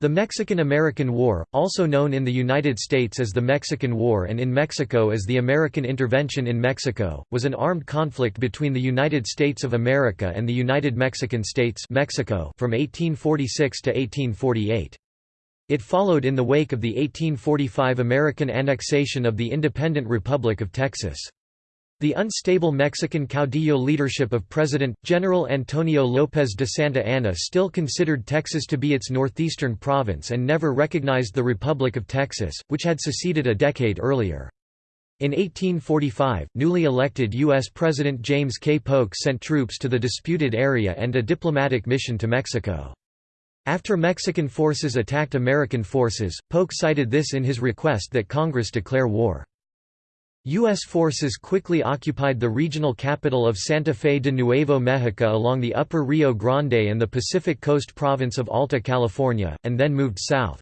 The Mexican–American War, also known in the United States as the Mexican War and in Mexico as the American Intervention in Mexico, was an armed conflict between the United States of America and the United Mexican States Mexico from 1846 to 1848. It followed in the wake of the 1845 American annexation of the independent Republic of Texas. The unstable Mexican caudillo leadership of President, General Antonio López de Santa Anna still considered Texas to be its northeastern province and never recognized the Republic of Texas, which had seceded a decade earlier. In 1845, newly elected U.S. President James K. Polk sent troops to the disputed area and a diplomatic mission to Mexico. After Mexican forces attacked American forces, Polk cited this in his request that Congress declare war. U.S. forces quickly occupied the regional capital of Santa Fe de Nuevo Mexico along the upper Rio Grande and the Pacific Coast province of Alta California, and then moved south.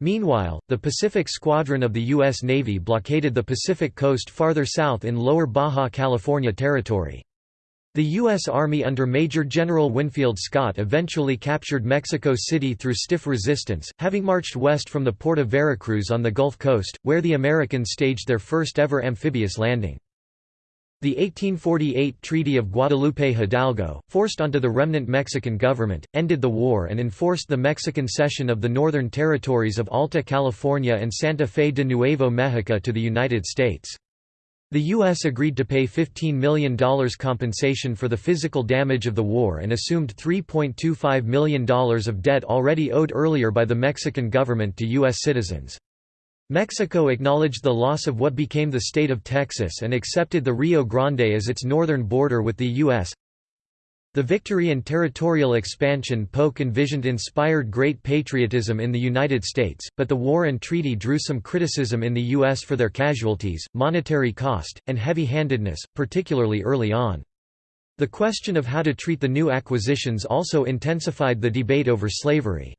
Meanwhile, the Pacific Squadron of the U.S. Navy blockaded the Pacific coast farther south in lower Baja California territory. The U.S. Army under Major General Winfield Scott eventually captured Mexico City through stiff resistance, having marched west from the port of Veracruz on the Gulf Coast, where the Americans staged their first ever amphibious landing. The 1848 Treaty of Guadalupe Hidalgo, forced onto the remnant Mexican government, ended the war and enforced the Mexican cession of the northern territories of Alta California and Santa Fe de Nuevo Mexico to the United States. The U.S. agreed to pay $15 million compensation for the physical damage of the war and assumed $3.25 million of debt already owed earlier by the Mexican government to U.S. citizens. Mexico acknowledged the loss of what became the state of Texas and accepted the Rio Grande as its northern border with the U.S. The victory and territorial expansion Polk envisioned inspired great patriotism in the United States, but the war and treaty drew some criticism in the U.S. for their casualties, monetary cost, and heavy-handedness, particularly early on. The question of how to treat the new acquisitions also intensified the debate over slavery.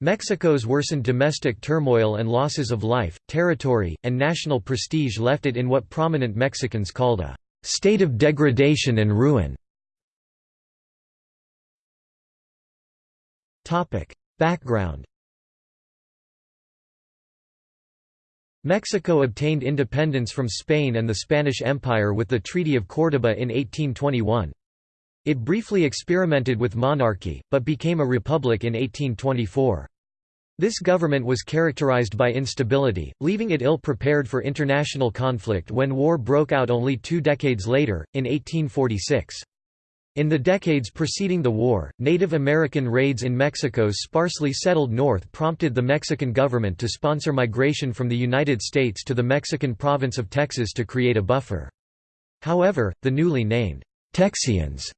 Mexico's worsened domestic turmoil and losses of life, territory, and national prestige left it in what prominent Mexicans called a state of degradation and ruin. Topic. Background Mexico obtained independence from Spain and the Spanish Empire with the Treaty of Córdoba in 1821. It briefly experimented with monarchy, but became a republic in 1824. This government was characterized by instability, leaving it ill-prepared for international conflict when war broke out only two decades later, in 1846. In the decades preceding the war, Native American raids in Mexico's sparsely settled north prompted the Mexican government to sponsor migration from the United States to the Mexican province of Texas to create a buffer. However, the newly named Texians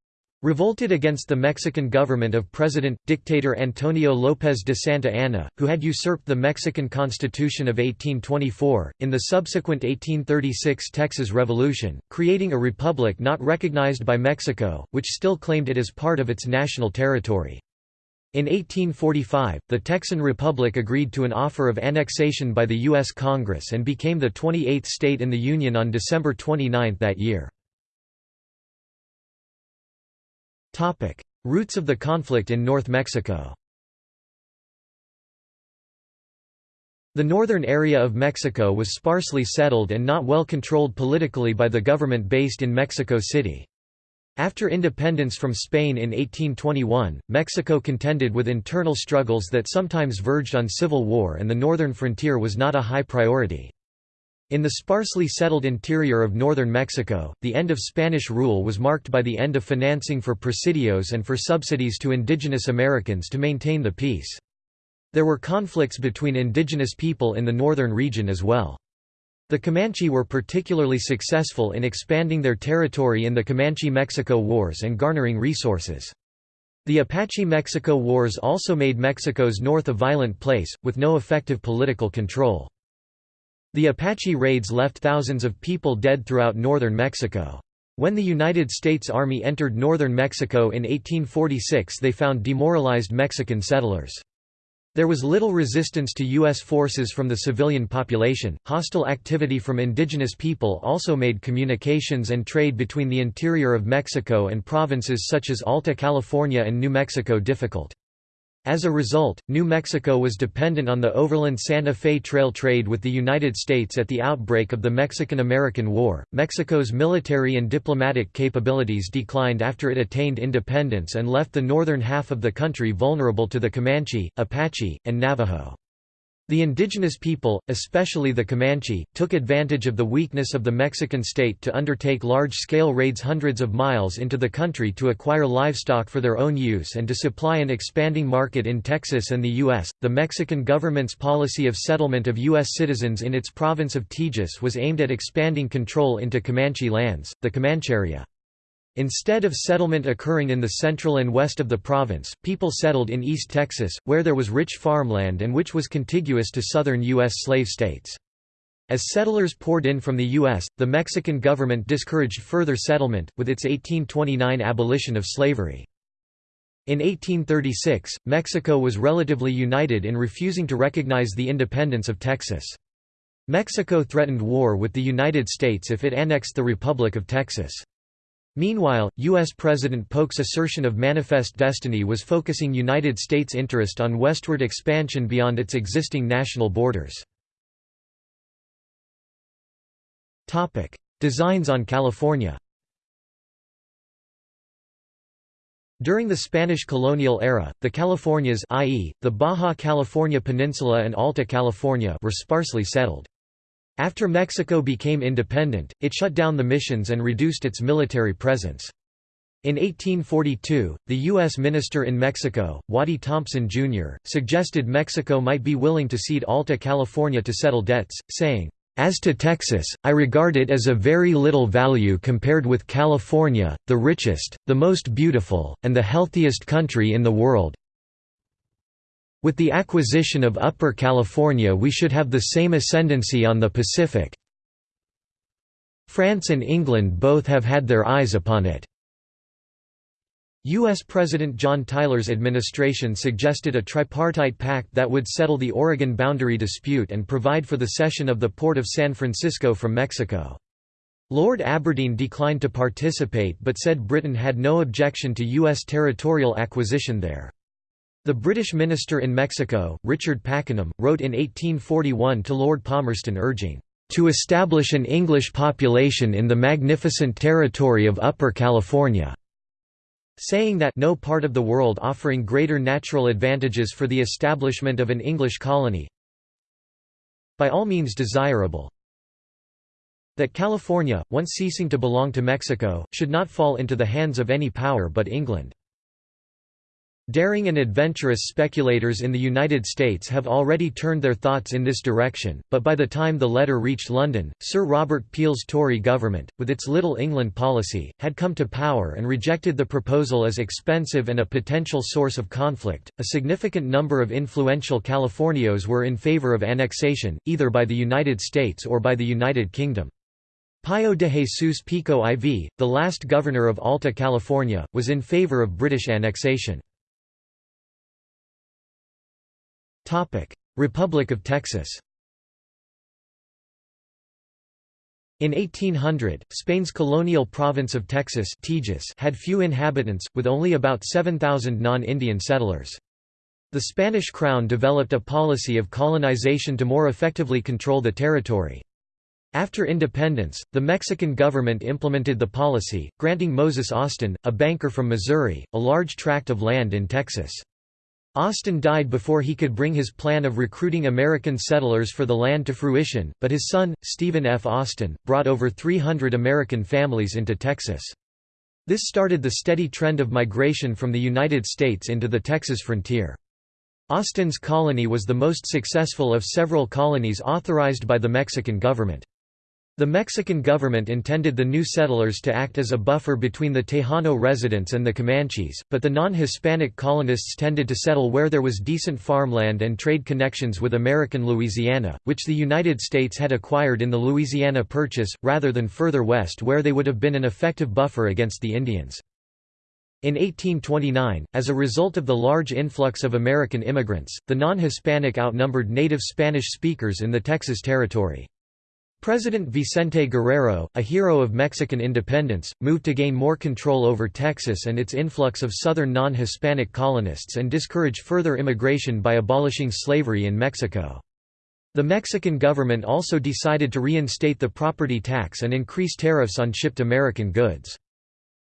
revolted against the Mexican government of President-Dictator Antonio López de Santa Anna, who had usurped the Mexican Constitution of 1824, in the subsequent 1836 Texas Revolution, creating a republic not recognized by Mexico, which still claimed it as part of its national territory. In 1845, the Texan Republic agreed to an offer of annexation by the U.S. Congress and became the 28th state in the Union on December 29 that year. Roots of the conflict in North Mexico The northern area of Mexico was sparsely settled and not well controlled politically by the government based in Mexico City. After independence from Spain in 1821, Mexico contended with internal struggles that sometimes verged on civil war and the northern frontier was not a high priority. In the sparsely settled interior of northern Mexico, the end of Spanish rule was marked by the end of financing for presidios and for subsidies to indigenous Americans to maintain the peace. There were conflicts between indigenous people in the northern region as well. The Comanche were particularly successful in expanding their territory in the Comanche-Mexico Wars and garnering resources. The Apache-Mexico Wars also made Mexico's north a violent place, with no effective political control. The Apache raids left thousands of people dead throughout northern Mexico. When the United States Army entered northern Mexico in 1846 they found demoralized Mexican settlers. There was little resistance to U.S. forces from the civilian population. Hostile activity from indigenous people also made communications and trade between the interior of Mexico and provinces such as Alta California and New Mexico difficult. As a result, New Mexico was dependent on the overland Santa Fe Trail trade with the United States at the outbreak of the Mexican-American War. Mexico's military and diplomatic capabilities declined after it attained independence and left the northern half of the country vulnerable to the Comanche, Apache, and Navajo. The indigenous people, especially the Comanche, took advantage of the weakness of the Mexican state to undertake large-scale raids hundreds of miles into the country to acquire livestock for their own use and to supply an expanding market in Texas and the U.S. The Mexican government's policy of settlement of U.S. citizens in its province of Tejas was aimed at expanding control into Comanche lands, the Comancheria. Instead of settlement occurring in the central and west of the province, people settled in East Texas, where there was rich farmland and which was contiguous to southern U.S. slave states. As settlers poured in from the U.S., the Mexican government discouraged further settlement, with its 1829 abolition of slavery. In 1836, Mexico was relatively united in refusing to recognize the independence of Texas. Mexico threatened war with the United States if it annexed the Republic of Texas. Meanwhile, U.S. President Polk's assertion of manifest destiny was focusing United States interest on westward expansion beyond its existing national borders. Designs on California During the Spanish colonial era, the Californias i.e., the Baja California Peninsula and Alta California were sparsely settled. After Mexico became independent, it shut down the missions and reduced its military presence. In 1842, the U.S. minister in Mexico, Waddy Thompson, Jr., suggested Mexico might be willing to cede Alta California to settle debts, saying, "...as to Texas, I regard it as of very little value compared with California, the richest, the most beautiful, and the healthiest country in the world, with the acquisition of Upper California we should have the same ascendancy on the Pacific. France and England both have had their eyes upon it. U.S. President John Tyler's administration suggested a tripartite pact that would settle the Oregon boundary dispute and provide for the cession of the port of San Francisco from Mexico. Lord Aberdeen declined to participate but said Britain had no objection to U.S. territorial acquisition there. The British minister in Mexico, Richard Pakenham, wrote in 1841 to Lord Palmerston urging, "...to establish an English population in the magnificent territory of Upper California." saying that no part of the world offering greater natural advantages for the establishment of an English colony by all means desirable that California, once ceasing to belong to Mexico, should not fall into the hands of any power but England. Daring and adventurous speculators in the United States have already turned their thoughts in this direction, but by the time the letter reached London, Sir Robert Peel's Tory government, with its Little England policy, had come to power and rejected the proposal as expensive and a potential source of conflict. A significant number of influential Californios were in favor of annexation, either by the United States or by the United Kingdom. Pío de Jesús Pico IV, the last governor of Alta California, was in favor of British annexation. Republic of Texas In 1800, Spain's colonial province of Texas had few inhabitants, with only about 7,000 non-Indian settlers. The Spanish crown developed a policy of colonization to more effectively control the territory. After independence, the Mexican government implemented the policy, granting Moses Austin, a banker from Missouri, a large tract of land in Texas. Austin died before he could bring his plan of recruiting American settlers for the land to fruition, but his son, Stephen F. Austin, brought over 300 American families into Texas. This started the steady trend of migration from the United States into the Texas frontier. Austin's colony was the most successful of several colonies authorized by the Mexican government. The Mexican government intended the new settlers to act as a buffer between the Tejano residents and the Comanches, but the non-Hispanic colonists tended to settle where there was decent farmland and trade connections with American Louisiana, which the United States had acquired in the Louisiana Purchase, rather than further west where they would have been an effective buffer against the Indians. In 1829, as a result of the large influx of American immigrants, the non-Hispanic outnumbered native Spanish speakers in the Texas Territory. President Vicente Guerrero, a hero of Mexican independence, moved to gain more control over Texas and its influx of southern non-Hispanic colonists and discourage further immigration by abolishing slavery in Mexico. The Mexican government also decided to reinstate the property tax and increase tariffs on shipped American goods.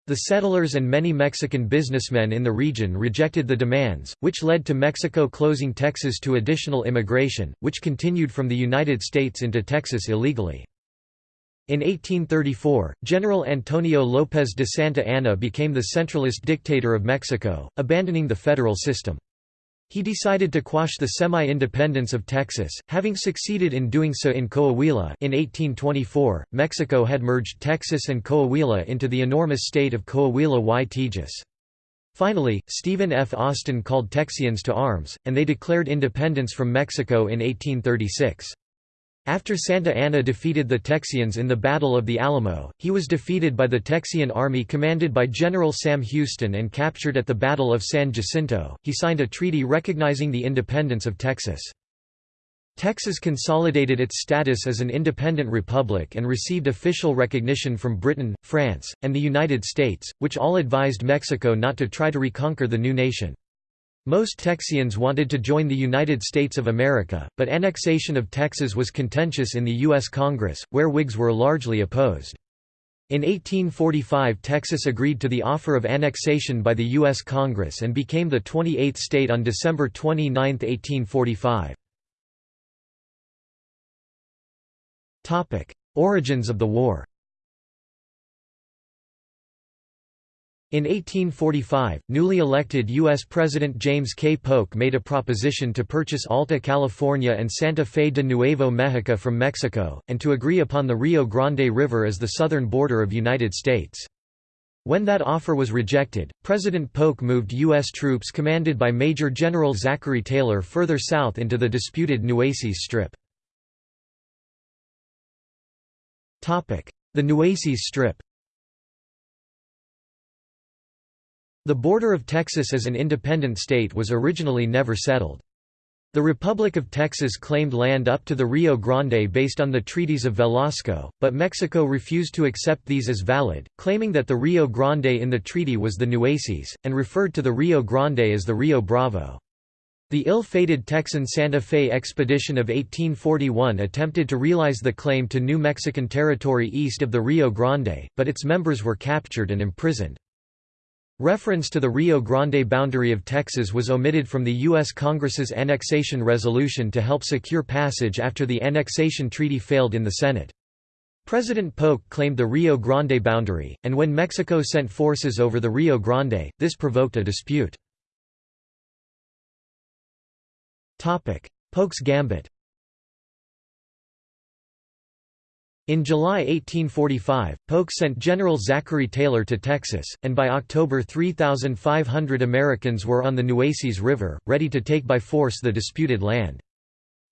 The settlers and many Mexican businessmen in the region rejected the demands, which led to Mexico closing Texas to additional immigration, which continued from the United States into Texas illegally. In 1834, General Antonio López de Santa Anna became the centralist dictator of Mexico, abandoning the federal system. He decided to quash the semi-independence of Texas, having succeeded in doing so in Coahuila in 1824. Mexico had merged Texas and Coahuila into the enormous state of Coahuila y Tejas. Finally, Stephen F. Austin called Texians to arms, and they declared independence from Mexico in 1836. After Santa Anna defeated the Texians in the Battle of the Alamo, he was defeated by the Texian army commanded by General Sam Houston and captured at the Battle of San Jacinto. He signed a treaty recognizing the independence of Texas. Texas consolidated its status as an independent republic and received official recognition from Britain, France, and the United States, which all advised Mexico not to try to reconquer the new nation. Most Texians wanted to join the United States of America, but annexation of Texas was contentious in the U.S. Congress, where Whigs were largely opposed. In 1845 Texas agreed to the offer of annexation by the U.S. Congress and became the 28th state on December 29, 1845. Origins of the war In 1845, newly elected U.S. President James K. Polk made a proposition to purchase Alta California and Santa Fe de Nuevo Mexico from Mexico, and to agree upon the Rio Grande River as the southern border of United States. When that offer was rejected, President Polk moved U.S. troops commanded by Major General Zachary Taylor further south into the disputed Nueces Strip. The Nueces Strip The border of Texas as an independent state was originally never settled. The Republic of Texas claimed land up to the Rio Grande based on the treaties of Velasco, but Mexico refused to accept these as valid, claiming that the Rio Grande in the treaty was the Nueces, and referred to the Rio Grande as the Rio Bravo. The ill-fated Texan Santa Fe expedition of 1841 attempted to realize the claim to New Mexican territory east of the Rio Grande, but its members were captured and imprisoned. Reference to the Rio Grande boundary of Texas was omitted from the U.S. Congress's annexation resolution to help secure passage after the annexation treaty failed in the Senate. President Polk claimed the Rio Grande boundary, and when Mexico sent forces over the Rio Grande, this provoked a dispute. Polk's Gambit In July 1845, Polk sent General Zachary Taylor to Texas, and by October 3,500 Americans were on the Nueces River, ready to take by force the disputed land.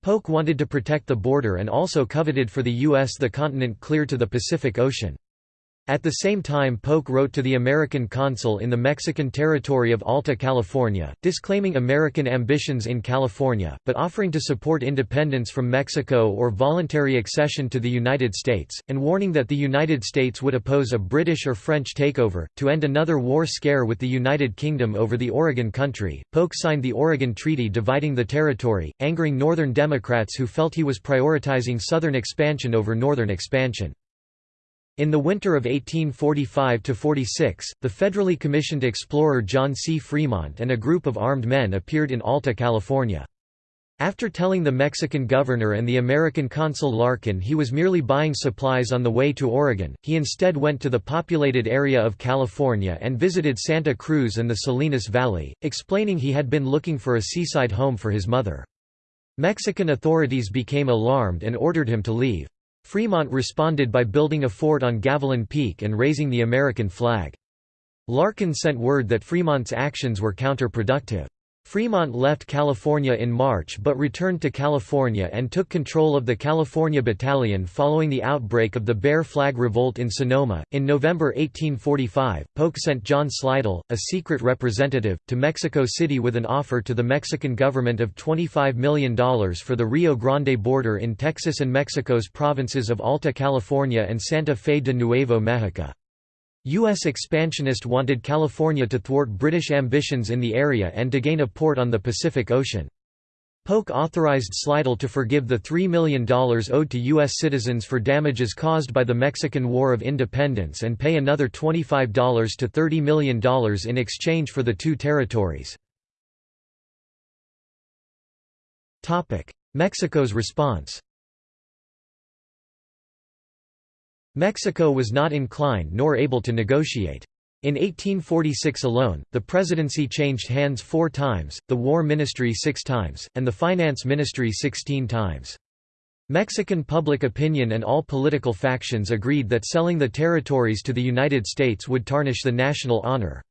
Polk wanted to protect the border and also coveted for the U.S. the continent clear to the Pacific Ocean. At the same time Polk wrote to the American consul in the Mexican territory of Alta California, disclaiming American ambitions in California, but offering to support independence from Mexico or voluntary accession to the United States, and warning that the United States would oppose a British or French takeover. To end another war scare with the United Kingdom over the Oregon Country, Polk signed the Oregon Treaty dividing the territory, angering Northern Democrats who felt he was prioritizing Southern expansion over Northern expansion. In the winter of 1845–46, the federally commissioned explorer John C. Fremont and a group of armed men appeared in Alta California. After telling the Mexican governor and the American consul Larkin he was merely buying supplies on the way to Oregon, he instead went to the populated area of California and visited Santa Cruz and the Salinas Valley, explaining he had been looking for a seaside home for his mother. Mexican authorities became alarmed and ordered him to leave. Fremont responded by building a fort on Gavilan Peak and raising the American flag. Larkin sent word that Fremont's actions were counterproductive. Fremont left California in March but returned to California and took control of the California Battalion following the outbreak of the Bear Flag Revolt in Sonoma. In November 1845, Polk sent John Slidell, a secret representative, to Mexico City with an offer to the Mexican government of $25 million for the Rio Grande border in Texas and Mexico's provinces of Alta California and Santa Fe de Nuevo Mexico. U.S. expansionists wanted California to thwart British ambitions in the area and to gain a port on the Pacific Ocean. Polk authorized Slidell to forgive the $3 million owed to U.S. citizens for damages caused by the Mexican War of Independence and pay another $25 to $30 million in exchange for the two territories. Mexico's response Mexico was not inclined nor able to negotiate. In 1846 alone, the presidency changed hands four times, the war ministry six times, and the finance ministry sixteen times. Mexican public opinion and all political factions agreed that selling the territories to the United States would tarnish the national honor.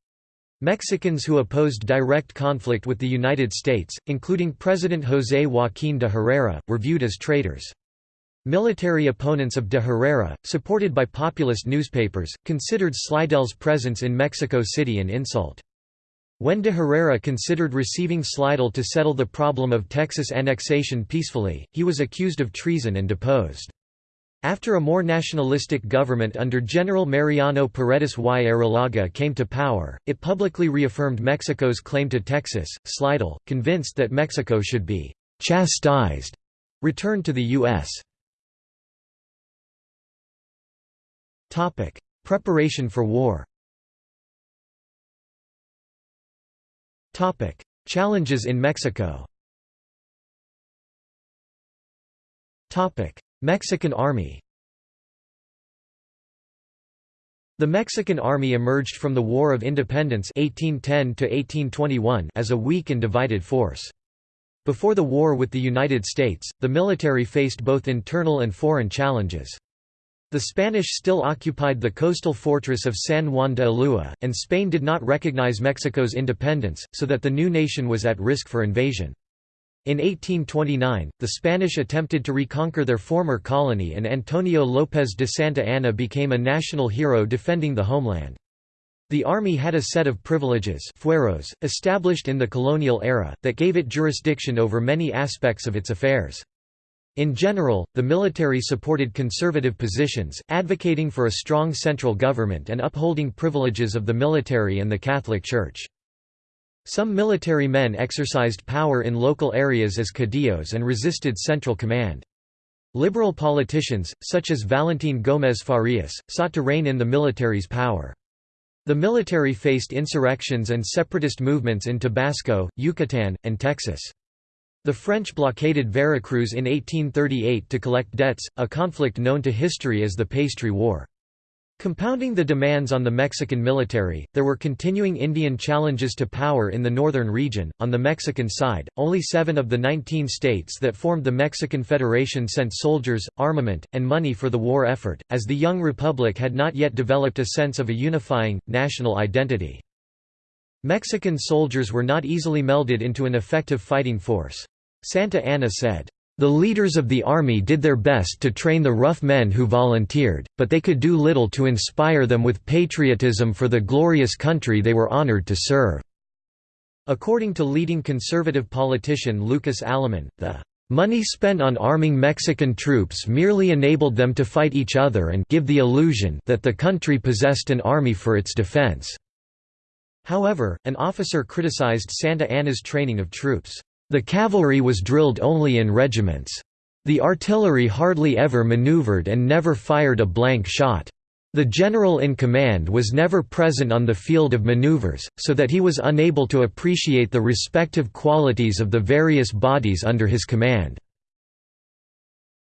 Mexicans who opposed direct conflict with the United States, including President José Joaquín de Herrera, were viewed as traitors. Military opponents of de Herrera, supported by populist newspapers, considered Slidell's presence in Mexico City an insult. When de Herrera considered receiving Slidell to settle the problem of Texas annexation peacefully, he was accused of treason and deposed. After a more nationalistic government under General Mariano Paredes y Arrillaga came to power, it publicly reaffirmed Mexico's claim to Texas. Slidell, convinced that Mexico should be chastised, returned to the U.S. Topic: Preparation for war. Topic: Challenges in Mexico. Topic: Mexican Army. The Mexican Army emerged from the War of Independence 1810 as a weak and divided force. Before the war with the United States, the military faced both internal and foreign challenges. The Spanish still occupied the coastal fortress of San Juan de Ulúa, and Spain did not recognize Mexico's independence, so that the new nation was at risk for invasion. In 1829, the Spanish attempted to reconquer their former colony and Antonio López de Santa Anna became a national hero defending the homeland. The army had a set of privileges fueros, established in the colonial era, that gave it jurisdiction over many aspects of its affairs. In general, the military supported conservative positions, advocating for a strong central government and upholding privileges of the military and the Catholic Church. Some military men exercised power in local areas as caudillos and resisted central command. Liberal politicians, such as Valentín Gómez Farías, sought to rein in the military's power. The military faced insurrections and separatist movements in Tabasco, Yucatán, and Texas. The French blockaded Veracruz in 1838 to collect debts, a conflict known to history as the Pastry War. Compounding the demands on the Mexican military, there were continuing Indian challenges to power in the northern region. On the Mexican side, only seven of the 19 states that formed the Mexican Federation sent soldiers, armament, and money for the war effort, as the young republic had not yet developed a sense of a unifying, national identity. Mexican soldiers were not easily melded into an effective fighting force. Santa Anna said, "...the leaders of the army did their best to train the rough men who volunteered, but they could do little to inspire them with patriotism for the glorious country they were honored to serve." According to leading conservative politician Lucas Alamán, the Money spent on arming Mexican troops merely enabled them to fight each other and give the illusion that the country possessed an army for its defense." However, an officer criticized Santa Anna's training of troops. The cavalry was drilled only in regiments. The artillery hardly ever maneuvered and never fired a blank shot. The general in command was never present on the field of maneuvers, so that he was unable to appreciate the respective qualities of the various bodies under his command.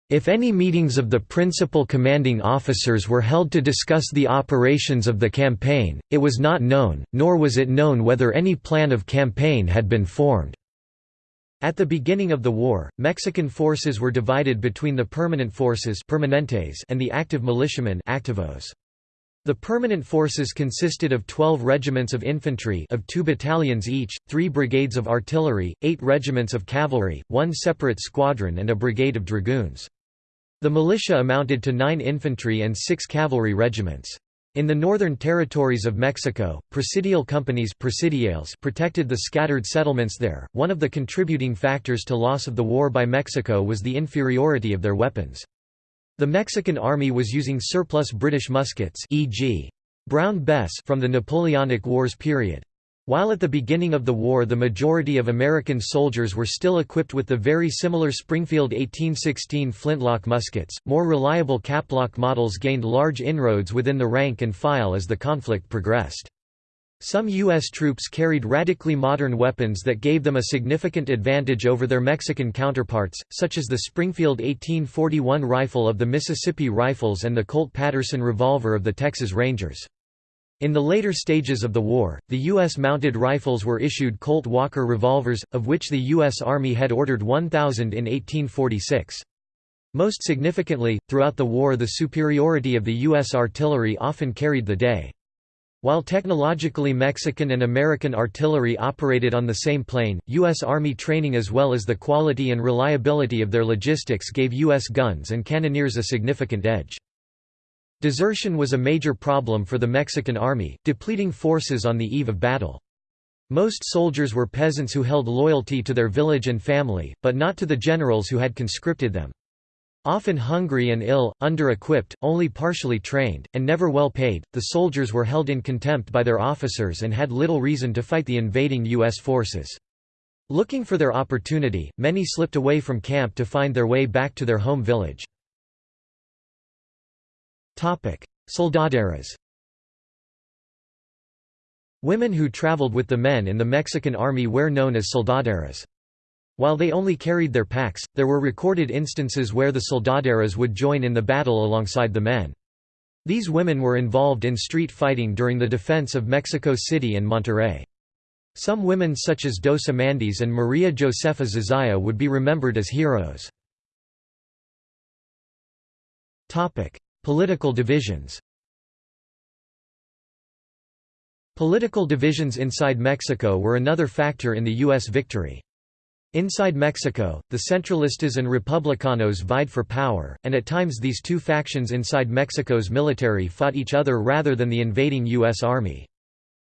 If any meetings of the principal commanding officers were held to discuss the operations of the campaign, it was not known, nor was it known whether any plan of campaign had been formed. At the beginning of the war, Mexican forces were divided between the permanent forces permanentes and the active militiamen activos. The permanent forces consisted of 12 regiments of infantry of two battalions each, three brigades of artillery, eight regiments of cavalry, one separate squadron and a brigade of dragoons. The militia amounted to nine infantry and six cavalry regiments. In the northern territories of Mexico, presidial companies presidiales protected the scattered settlements there. One of the contributing factors to loss of the war by Mexico was the inferiority of their weapons. The Mexican army was using surplus British muskets e.g. Brown Bess from the Napoleonic Wars period. While at the beginning of the war the majority of American soldiers were still equipped with the very similar Springfield 1816 flintlock muskets, more reliable caplock models gained large inroads within the rank and file as the conflict progressed. Some U.S. troops carried radically modern weapons that gave them a significant advantage over their Mexican counterparts, such as the Springfield 1841 rifle of the Mississippi Rifles and the Colt Paterson revolver of the Texas Rangers. In the later stages of the war, the U.S. mounted rifles were issued Colt Walker revolvers, of which the U.S. Army had ordered 1,000 in 1846. Most significantly, throughout the war the superiority of the U.S. artillery often carried the day. While technologically Mexican and American artillery operated on the same plane, U.S. Army training as well as the quality and reliability of their logistics gave U.S. guns and cannoneers a significant edge. Desertion was a major problem for the Mexican army, depleting forces on the eve of battle. Most soldiers were peasants who held loyalty to their village and family, but not to the generals who had conscripted them. Often hungry and ill, under-equipped, only partially trained, and never well paid, the soldiers were held in contempt by their officers and had little reason to fight the invading U.S. forces. Looking for their opportunity, many slipped away from camp to find their way back to their home village. Soldaderas Women who traveled with the men in the Mexican army were known as soldaderas. While they only carried their packs, there were recorded instances where the soldaderas would join in the battle alongside the men. These women were involved in street fighting during the defense of Mexico City and Monterrey. Some women such as Dos Amandis and Maria Josefa Zozaya would be remembered as heroes. Political divisions Political divisions inside Mexico were another factor in the U.S. victory. Inside Mexico, the Centralistas and Republicanos vied for power, and at times these two factions inside Mexico's military fought each other rather than the invading U.S. Army.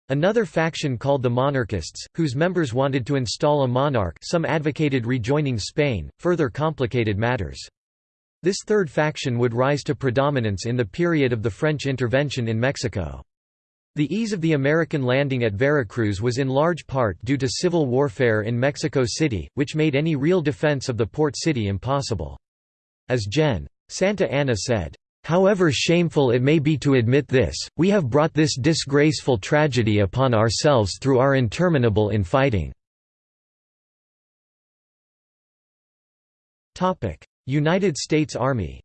Another faction called the Monarchists, whose members wanted to install a monarch some advocated rejoining Spain, further complicated matters. This third faction would rise to predominance in the period of the French intervention in Mexico. The ease of the American landing at Veracruz was in large part due to civil warfare in Mexico City, which made any real defense of the port city impossible. As Gen. Santa Anna said, "...however shameful it may be to admit this, we have brought this disgraceful tragedy upon ourselves through our interminable infighting." United States Army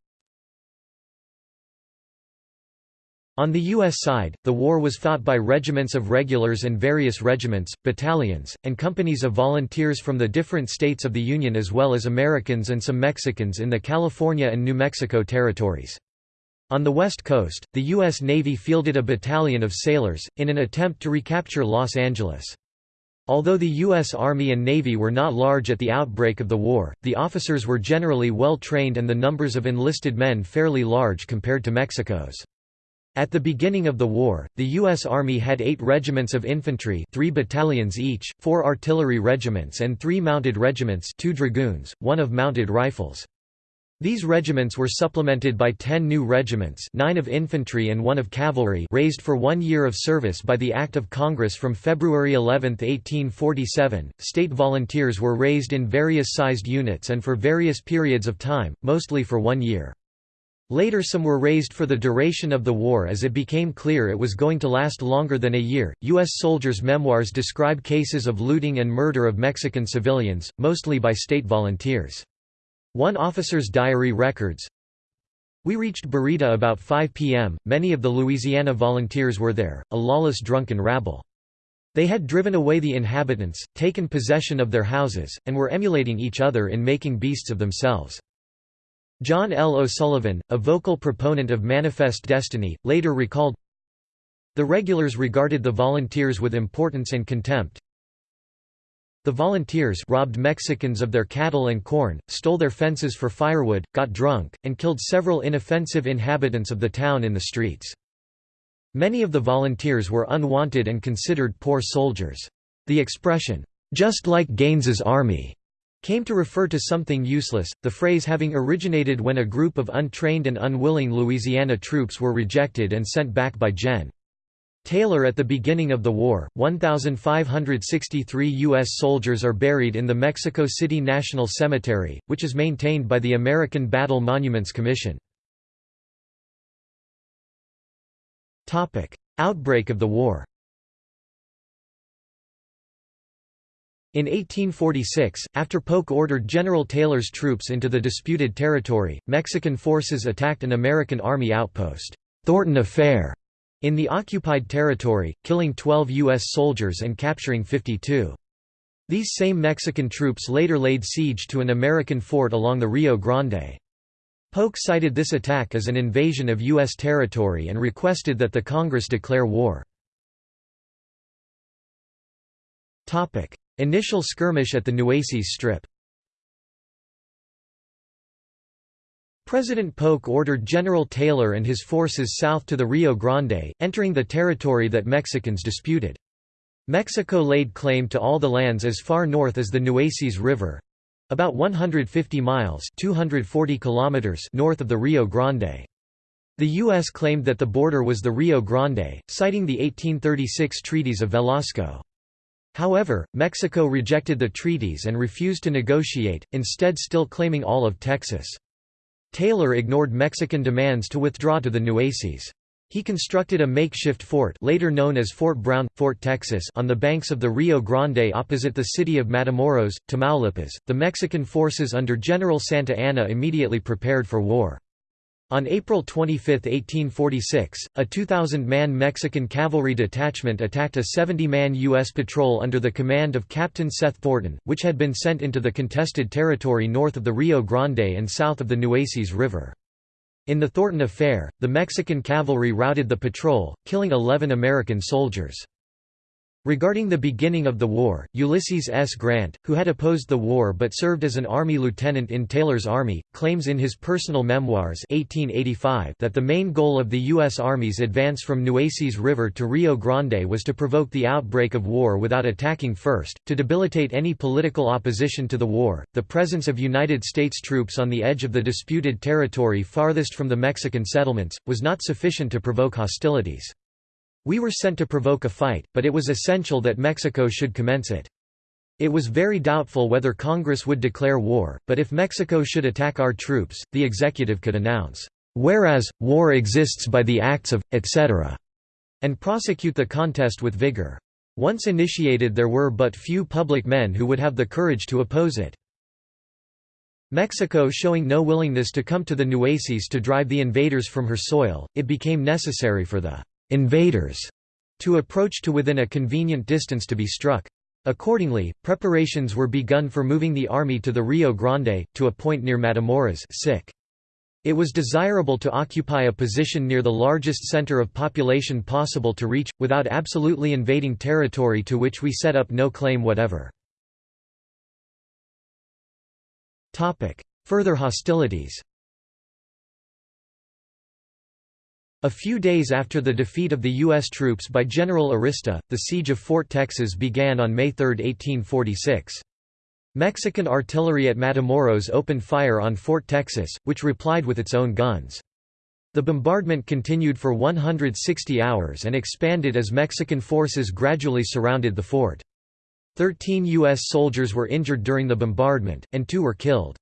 On the U.S. side, the war was fought by regiments of regulars and various regiments, battalions, and companies of volunteers from the different states of the Union as well as Americans and some Mexicans in the California and New Mexico territories. On the west coast, the U.S. Navy fielded a battalion of sailors, in an attempt to recapture Los Angeles. Although the U.S. Army and Navy were not large at the outbreak of the war, the officers were generally well trained and the numbers of enlisted men fairly large compared to Mexico's. At the beginning of the war, the U.S. Army had eight regiments of infantry three battalions each, four artillery regiments and three mounted regiments two dragoons, one of mounted rifles. These regiments were supplemented by ten new regiments nine of infantry and one of cavalry raised for one year of service by the Act of Congress from February 11, 1847. State volunteers were raised in various sized units and for various periods of time, mostly for one year. Later some were raised for the duration of the war as it became clear it was going to last longer than a year. U.S. soldiers' memoirs describe cases of looting and murder of Mexican civilians, mostly by state volunteers. One officer's diary records, We reached Barita about 5 p.m., many of the Louisiana volunteers were there, a lawless drunken rabble. They had driven away the inhabitants, taken possession of their houses, and were emulating each other in making beasts of themselves. John L. O'Sullivan, a vocal proponent of Manifest Destiny, later recalled, The regulars regarded the volunteers with importance and contempt. The volunteers robbed Mexicans of their cattle and corn, stole their fences for firewood, got drunk, and killed several inoffensive inhabitants of the town in the streets. Many of the volunteers were unwanted and considered poor soldiers. The expression, "'just like Gaines's army' came to refer to something useless, the phrase having originated when a group of untrained and unwilling Louisiana troops were rejected and sent back by Gen. Taylor at the beginning of the war, 1,563 U.S. soldiers are buried in the Mexico City National Cemetery, which is maintained by the American Battle Monuments Commission. Outbreak of the war In 1846, after Polk ordered General Taylor's troops into the disputed territory, Mexican forces attacked an American Army outpost, Thornton Affair, in the occupied territory, killing 12 U.S. soldiers and capturing 52. These same Mexican troops later laid siege to an American fort along the Rio Grande. Polk cited this attack as an invasion of U.S. territory and requested that the Congress declare war. Initial skirmish at the Nueces Strip President Polk ordered General Taylor and his forces south to the Rio Grande, entering the territory that Mexicans disputed. Mexico laid claim to all the lands as far north as the Nueces River—about 150 miles 240 kilometers north of the Rio Grande. The U.S. claimed that the border was the Rio Grande, citing the 1836 treaties of Velasco. However, Mexico rejected the treaties and refused to negotiate, instead still claiming all of Texas. Taylor ignored Mexican demands to withdraw to the Nueces. He constructed a makeshift fort later known as Fort Brown, Fort Texas on the banks of the Rio Grande opposite the city of Matamoros, Tamaulipas. The Mexican forces under General Santa Anna immediately prepared for war. On April 25, 1846, a 2,000-man Mexican cavalry detachment attacked a 70-man U.S. patrol under the command of Captain Seth Thornton, which had been sent into the contested territory north of the Rio Grande and south of the Nueces River. In the Thornton Affair, the Mexican cavalry routed the patrol, killing 11 American soldiers. Regarding the beginning of the war, Ulysses S. Grant, who had opposed the war but served as an Army lieutenant in Taylor's Army, claims in his personal memoirs 1885 that the main goal of the U.S. Army's advance from Nueces River to Rio Grande was to provoke the outbreak of war without attacking first, to debilitate any political opposition to the war. The presence of United States troops on the edge of the disputed territory farthest from the Mexican settlements, was not sufficient to provoke hostilities. We were sent to provoke a fight, but it was essential that Mexico should commence it. It was very doubtful whether Congress would declare war, but if Mexico should attack our troops, the executive could announce, "'Whereas, war exists by the acts of, etc." and prosecute the contest with vigor. Once initiated there were but few public men who would have the courage to oppose it. Mexico showing no willingness to come to the Nueces to drive the invaders from her soil, it became necessary for the invaders to approach to within a convenient distance to be struck. Accordingly, preparations were begun for moving the army to the Rio Grande, to a point near Matamoros It was desirable to occupy a position near the largest center of population possible to reach, without absolutely invading territory to which we set up no claim whatever. Further hostilities A few days after the defeat of the U.S. troops by General Arista, the siege of Fort Texas began on May 3, 1846. Mexican artillery at Matamoros opened fire on Fort Texas, which replied with its own guns. The bombardment continued for 160 hours and expanded as Mexican forces gradually surrounded the fort. Thirteen U.S. soldiers were injured during the bombardment, and two were killed.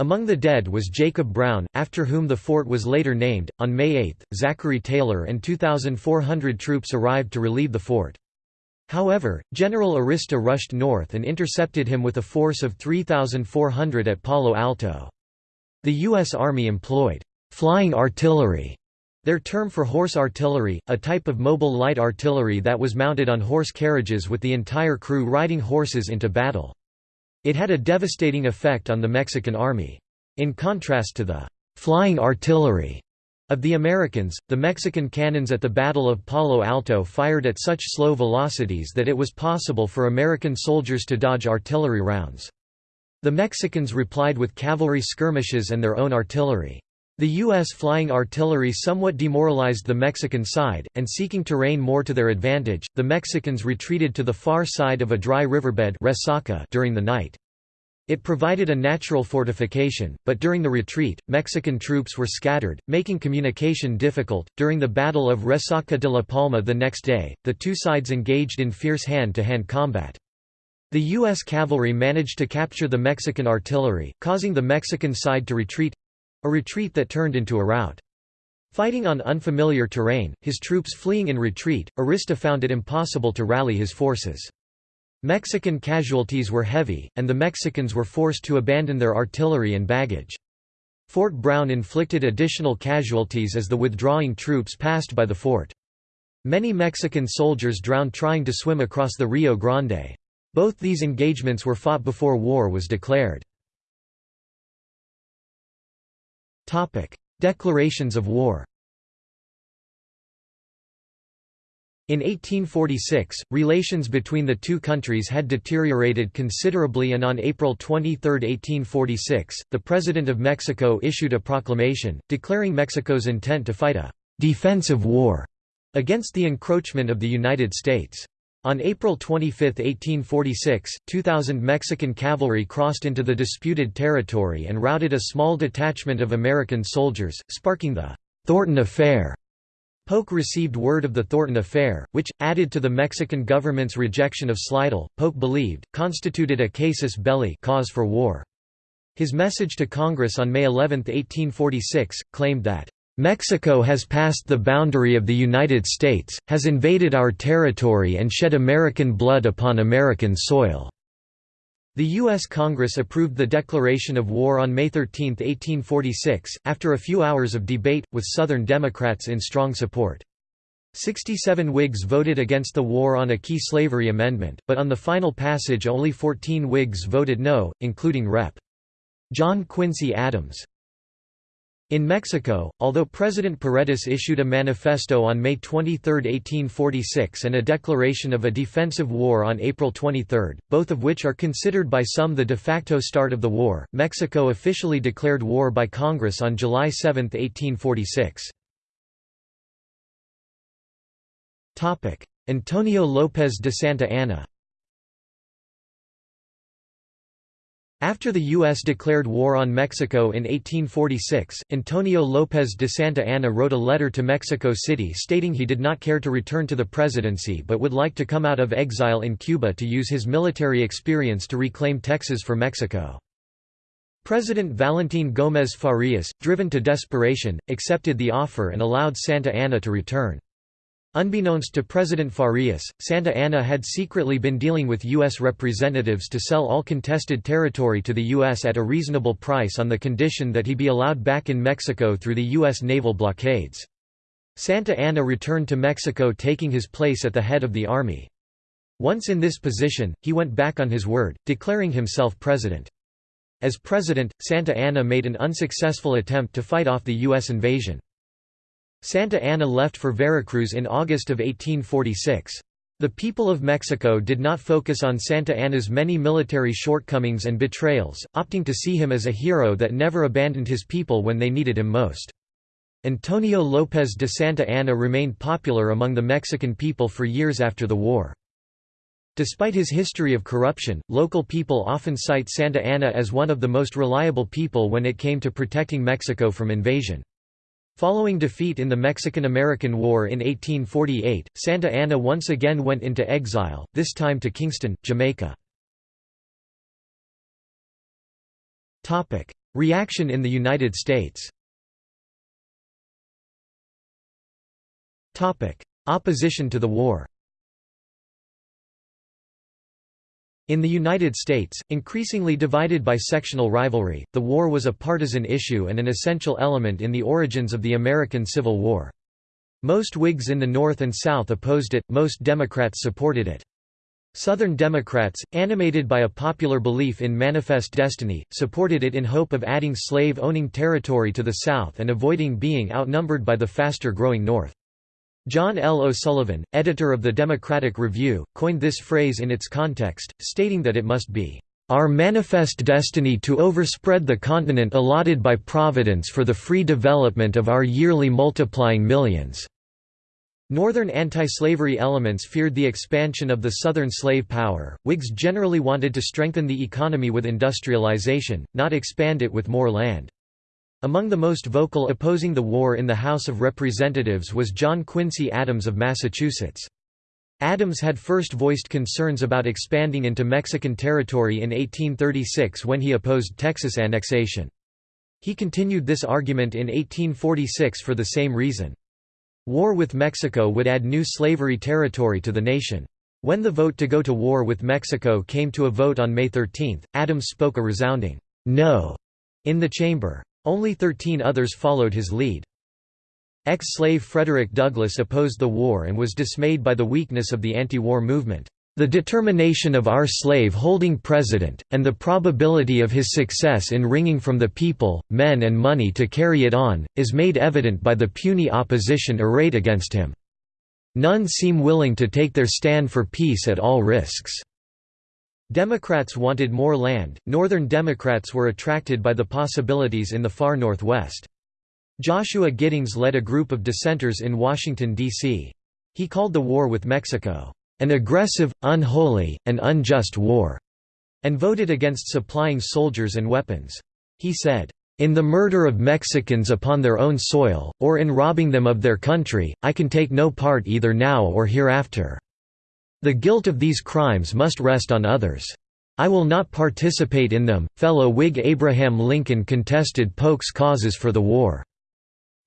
Among the dead was Jacob Brown, after whom the fort was later named. On May 8, Zachary Taylor and 2,400 troops arrived to relieve the fort. However, General Arista rushed north and intercepted him with a force of 3,400 at Palo Alto. The U.S. Army employed flying artillery, their term for horse artillery, a type of mobile light artillery that was mounted on horse carriages with the entire crew riding horses into battle. It had a devastating effect on the Mexican army. In contrast to the «flying artillery» Of the Americans, the Mexican cannons at the Battle of Palo Alto fired at such slow velocities that it was possible for American soldiers to dodge artillery rounds. The Mexicans replied with cavalry skirmishes and their own artillery. The U.S. flying artillery somewhat demoralized the Mexican side, and seeking terrain more to their advantage, the Mexicans retreated to the far side of a dry riverbed during the night. It provided a natural fortification, but during the retreat, Mexican troops were scattered, making communication difficult. During the Battle of Resaca de la Palma the next day, the two sides engaged in fierce hand to hand combat. The U.S. cavalry managed to capture the Mexican artillery, causing the Mexican side to retreat a retreat that turned into a rout. Fighting on unfamiliar terrain, his troops fleeing in retreat, Arista found it impossible to rally his forces. Mexican casualties were heavy, and the Mexicans were forced to abandon their artillery and baggage. Fort Brown inflicted additional casualties as the withdrawing troops passed by the fort. Many Mexican soldiers drowned trying to swim across the Rio Grande. Both these engagements were fought before war was declared. Declarations of war In 1846, relations between the two countries had deteriorated considerably and on April 23, 1846, the President of Mexico issued a proclamation, declaring Mexico's intent to fight a «defensive war» against the encroachment of the United States. On April 25, 1846, 2,000 Mexican cavalry crossed into the disputed territory and routed a small detachment of American soldiers, sparking the «Thornton Affair» Polk received word of the Thornton Affair, which, added to the Mexican government's rejection of Slidell, Polk believed, constituted a casus belli cause for war. His message to Congress on May 11, 1846, claimed that, "...Mexico has passed the boundary of the United States, has invaded our territory and shed American blood upon American soil." The U.S. Congress approved the declaration of war on May 13, 1846, after a few hours of debate, with Southern Democrats in strong support. 67 Whigs voted against the war on a key slavery amendment, but on the final passage only 14 Whigs voted no, including Rep. John Quincy Adams. In Mexico, although President Paredes issued a manifesto on May 23, 1846 and a declaration of a defensive war on April 23, both of which are considered by some the de facto start of the war, Mexico officially declared war by Congress on July 7, 1846. Antonio López de Santa Anna After the U.S. declared war on Mexico in 1846, Antonio López de Santa Anna wrote a letter to Mexico City stating he did not care to return to the presidency but would like to come out of exile in Cuba to use his military experience to reclaim Texas for Mexico. President Valentín Gómez Farías, driven to desperation, accepted the offer and allowed Santa Anna to return. Unbeknownst to President Farias, Santa Anna had secretly been dealing with U.S. representatives to sell all contested territory to the U.S. at a reasonable price on the condition that he be allowed back in Mexico through the U.S. naval blockades. Santa Anna returned to Mexico taking his place at the head of the army. Once in this position, he went back on his word, declaring himself president. As president, Santa Anna made an unsuccessful attempt to fight off the U.S. invasion. Santa Anna left for Veracruz in August of 1846. The people of Mexico did not focus on Santa Anna's many military shortcomings and betrayals, opting to see him as a hero that never abandoned his people when they needed him most. Antonio López de Santa Anna remained popular among the Mexican people for years after the war. Despite his history of corruption, local people often cite Santa Anna as one of the most reliable people when it came to protecting Mexico from invasion. Following defeat in the Mexican–American War in 1848, Santa Anna once again went into exile, this time to Kingston, Jamaica. Reaction in the United States Opposition to the war In the United States, increasingly divided by sectional rivalry, the war was a partisan issue and an essential element in the origins of the American Civil War. Most Whigs in the North and South opposed it, most Democrats supported it. Southern Democrats, animated by a popular belief in manifest destiny, supported it in hope of adding slave-owning territory to the South and avoiding being outnumbered by the faster-growing North. John L. O'Sullivan, editor of the Democratic Review, coined this phrase in its context, stating that it must be our manifest destiny to overspread the continent allotted by Providence for the free development of our yearly multiplying millions." Northern anti-slavery elements feared the expansion of the Southern slave power. Whigs generally wanted to strengthen the economy with industrialization, not expand it with more land. Among the most vocal opposing the war in the House of Representatives was John Quincy Adams of Massachusetts. Adams had first voiced concerns about expanding into Mexican territory in 1836 when he opposed Texas annexation. He continued this argument in 1846 for the same reason. War with Mexico would add new slavery territory to the nation. When the vote to go to war with Mexico came to a vote on May 13, Adams spoke a resounding, "'No' in the chamber. Only 13 others followed his lead. Ex-slave Frederick Douglass opposed the war and was dismayed by the weakness of the anti-war movement. The determination of our slave-holding president, and the probability of his success in wringing from the people, men and money to carry it on, is made evident by the puny opposition arrayed against him. None seem willing to take their stand for peace at all risks." Democrats wanted more land, Northern Democrats were attracted by the possibilities in the far Northwest. Joshua Giddings led a group of dissenters in Washington, D.C. He called the war with Mexico, "...an aggressive, unholy, and unjust war", and voted against supplying soldiers and weapons. He said, "...in the murder of Mexicans upon their own soil, or in robbing them of their country, I can take no part either now or hereafter. The guilt of these crimes must rest on others. I will not participate in them." Fellow Whig Abraham Lincoln contested Polk's causes for the war.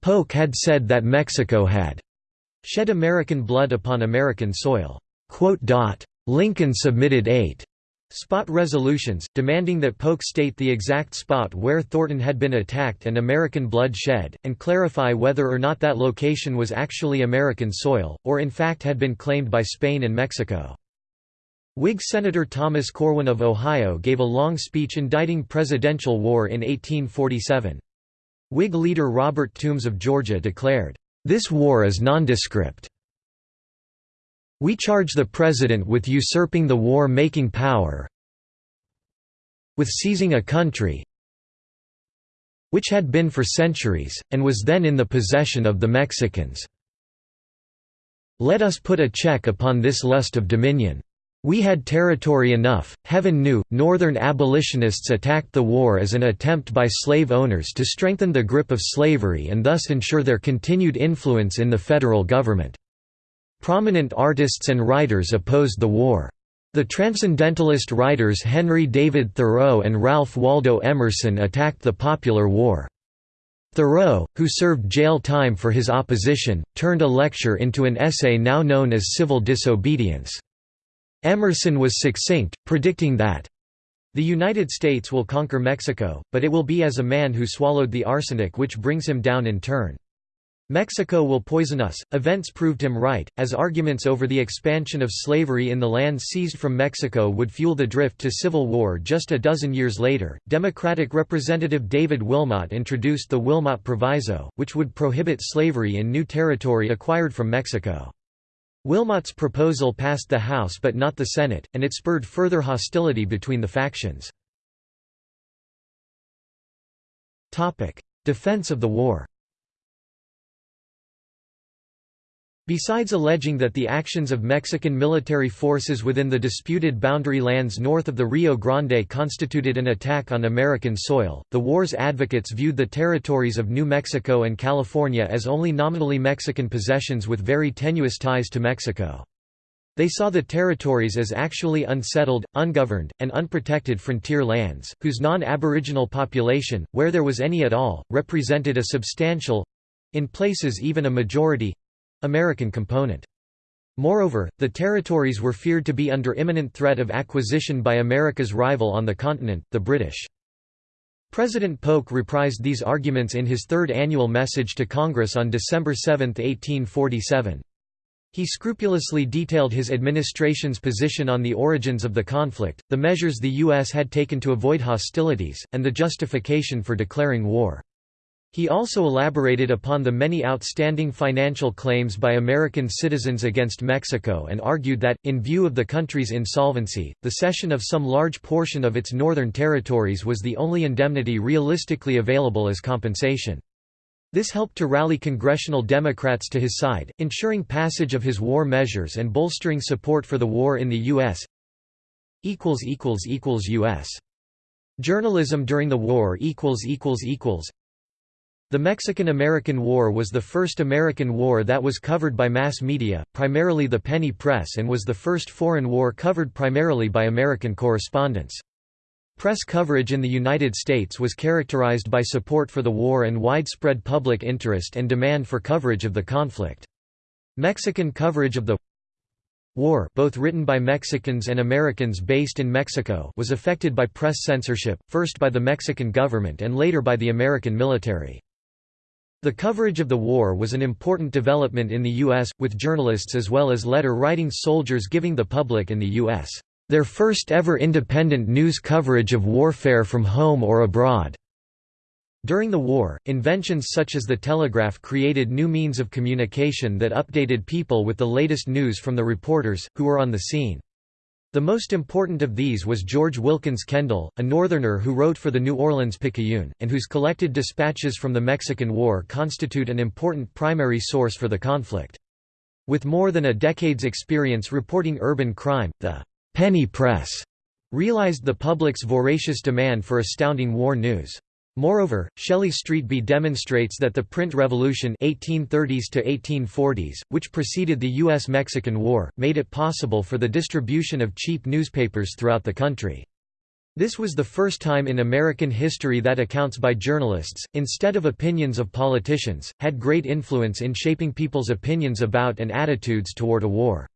Polk had said that Mexico had shed American blood upon American soil. Lincoln submitted eight spot resolutions, demanding that Polk state the exact spot where Thornton had been attacked and American blood shed, and clarify whether or not that location was actually American soil, or in fact had been claimed by Spain and Mexico. Whig Senator Thomas Corwin of Ohio gave a long speech indicting presidential war in 1847. Whig leader Robert Toombs of Georgia declared, "...this war is nondescript. We charge the President with usurping the war-making power with seizing a country which had been for centuries, and was then in the possession of the Mexicans. Let us put a check upon this lust of dominion. We had territory enough, heaven knew. Northern abolitionists attacked the war as an attempt by slave owners to strengthen the grip of slavery and thus ensure their continued influence in the federal government. Prominent artists and writers opposed the war. The transcendentalist writers Henry David Thoreau and Ralph Waldo Emerson attacked the popular war. Thoreau, who served jail time for his opposition, turned a lecture into an essay now known as Civil Disobedience. Emerson was succinct, predicting that the United States will conquer Mexico, but it will be as a man who swallowed the arsenic which brings him down in turn. Mexico will poison us. Events proved him right, as arguments over the expansion of slavery in the lands seized from Mexico would fuel the drift to civil war just a dozen years later. Democratic Representative David Wilmot introduced the Wilmot Proviso, which would prohibit slavery in new territory acquired from Mexico. Wilmot's proposal passed the House but not the Senate, and it spurred further hostility between the factions. Defense of the war Besides alleging that the actions of Mexican military forces within the disputed boundary lands north of the Rio Grande constituted an attack on American soil, the war's advocates viewed the territories of New Mexico and California as only nominally Mexican possessions with very tenuous ties to Mexico. They saw the territories as actually unsettled, ungoverned, and unprotected frontier lands, whose non-aboriginal population, where there was any at all, represented a substantial—in places even a majority American component. Moreover, the territories were feared to be under imminent threat of acquisition by America's rival on the continent, the British. President Polk reprised these arguments in his third annual message to Congress on December 7, 1847. He scrupulously detailed his administration's position on the origins of the conflict, the measures the U.S. had taken to avoid hostilities, and the justification for declaring war. He also elaborated upon the many outstanding financial claims by American citizens against Mexico and argued that, in view of the country's insolvency, the cession of some large portion of its northern territories was the only indemnity realistically available as compensation. This helped to rally congressional Democrats to his side, ensuring passage of his war measures and bolstering support for the war in the U.S. U.S. Journalism during the war The Mexican–American War was the first American war that was covered by mass media, primarily the penny press and was the first foreign war covered primarily by American correspondents. Press coverage in the United States was characterized by support for the war and widespread public interest and demand for coverage of the conflict. Mexican coverage of the war both written by Mexicans and Americans based in Mexico was affected by press censorship, first by the Mexican government and later by the American military. The coverage of the war was an important development in the U.S., with journalists as well as letter-writing soldiers giving the public in the U.S their first ever independent news coverage of warfare from home or abroad. During the war, inventions such as the telegraph created new means of communication that updated people with the latest news from the reporters, who were on the scene. The most important of these was George Wilkins Kendall, a Northerner who wrote for the New Orleans Picayune, and whose collected dispatches from the Mexican War constitute an important primary source for the conflict. With more than a decade's experience reporting urban crime, the penny press realized the public's voracious demand for astounding war news. Moreover, Shelley Streetby demonstrates that the print revolution 1830s to 1840s, which preceded the U.S.-Mexican War, made it possible for the distribution of cheap newspapers throughout the country. This was the first time in American history that accounts by journalists, instead of opinions of politicians, had great influence in shaping people's opinions about and attitudes toward a war.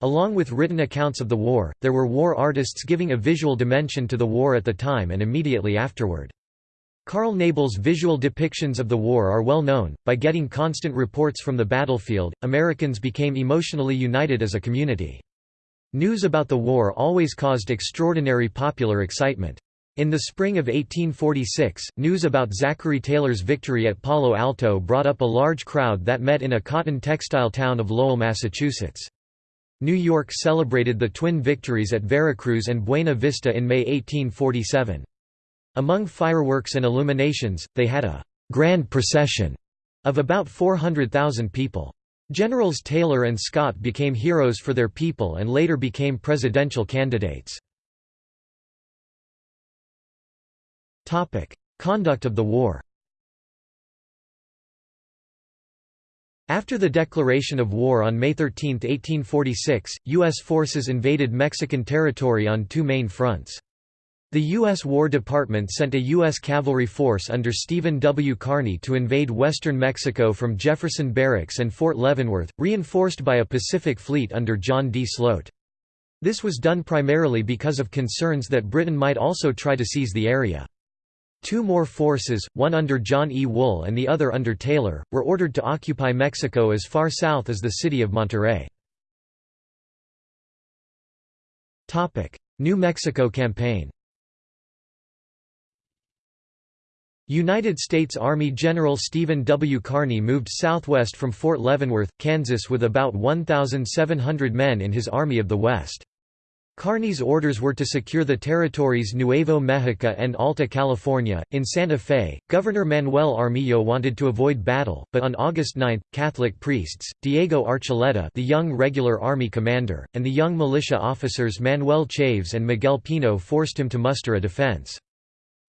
Along with written accounts of the war, there were war artists giving a visual dimension to the war at the time and immediately afterward. Carl Nebel's visual depictions of the war are well known. By getting constant reports from the battlefield, Americans became emotionally united as a community. News about the war always caused extraordinary popular excitement. In the spring of 1846, news about Zachary Taylor's victory at Palo Alto brought up a large crowd that met in a cotton textile town of Lowell, Massachusetts. New York celebrated the twin victories at Veracruz and Buena Vista in May 1847. Among fireworks and illuminations, they had a «grand procession» of about 400,000 people. Generals Taylor and Scott became heroes for their people and later became presidential candidates. Conduct of the war After the declaration of war on May 13, 1846, U.S. forces invaded Mexican territory on two main fronts. The U.S. War Department sent a U.S. cavalry force under Stephen W. Kearny to invade western Mexico from Jefferson Barracks and Fort Leavenworth, reinforced by a Pacific Fleet under John D. Sloat. This was done primarily because of concerns that Britain might also try to seize the area. Two more forces, one under John E. Wool and the other under Taylor, were ordered to occupy Mexico as far south as the city of Monterrey. New Mexico Campaign United States Army General Stephen W. Kearny moved southwest from Fort Leavenworth, Kansas with about 1,700 men in his Army of the West. Kearny's orders were to secure the territories Nuevo Mexico and Alta California. In Santa Fe, Governor Manuel Armijo wanted to avoid battle, but on August 9, Catholic priests, Diego Archuleta, the young regular army commander, and the young militia officers Manuel Chaves and Miguel Pino forced him to muster a defense.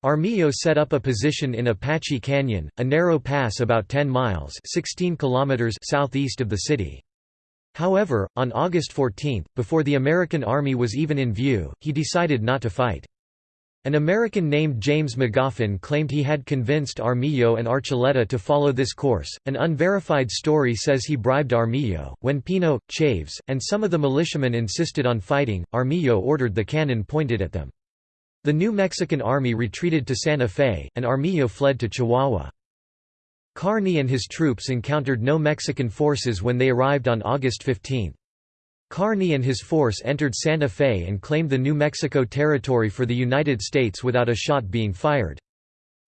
Armijo set up a position in Apache Canyon, a narrow pass about 10 miles 16 kilometers southeast of the city. However, on August 14, before the American army was even in view, he decided not to fight. An American named James Magoffin claimed he had convinced Armijo and Archuleta to follow this course. An unverified story says he bribed Armijo. When Pino, Chaves, and some of the militiamen insisted on fighting, Armijo ordered the cannon pointed at them. The new Mexican army retreated to Santa Fe, and Armijo fled to Chihuahua. Kearny and his troops encountered no Mexican forces when they arrived on August 15. Kearny and his force entered Santa Fe and claimed the New Mexico Territory for the United States without a shot being fired.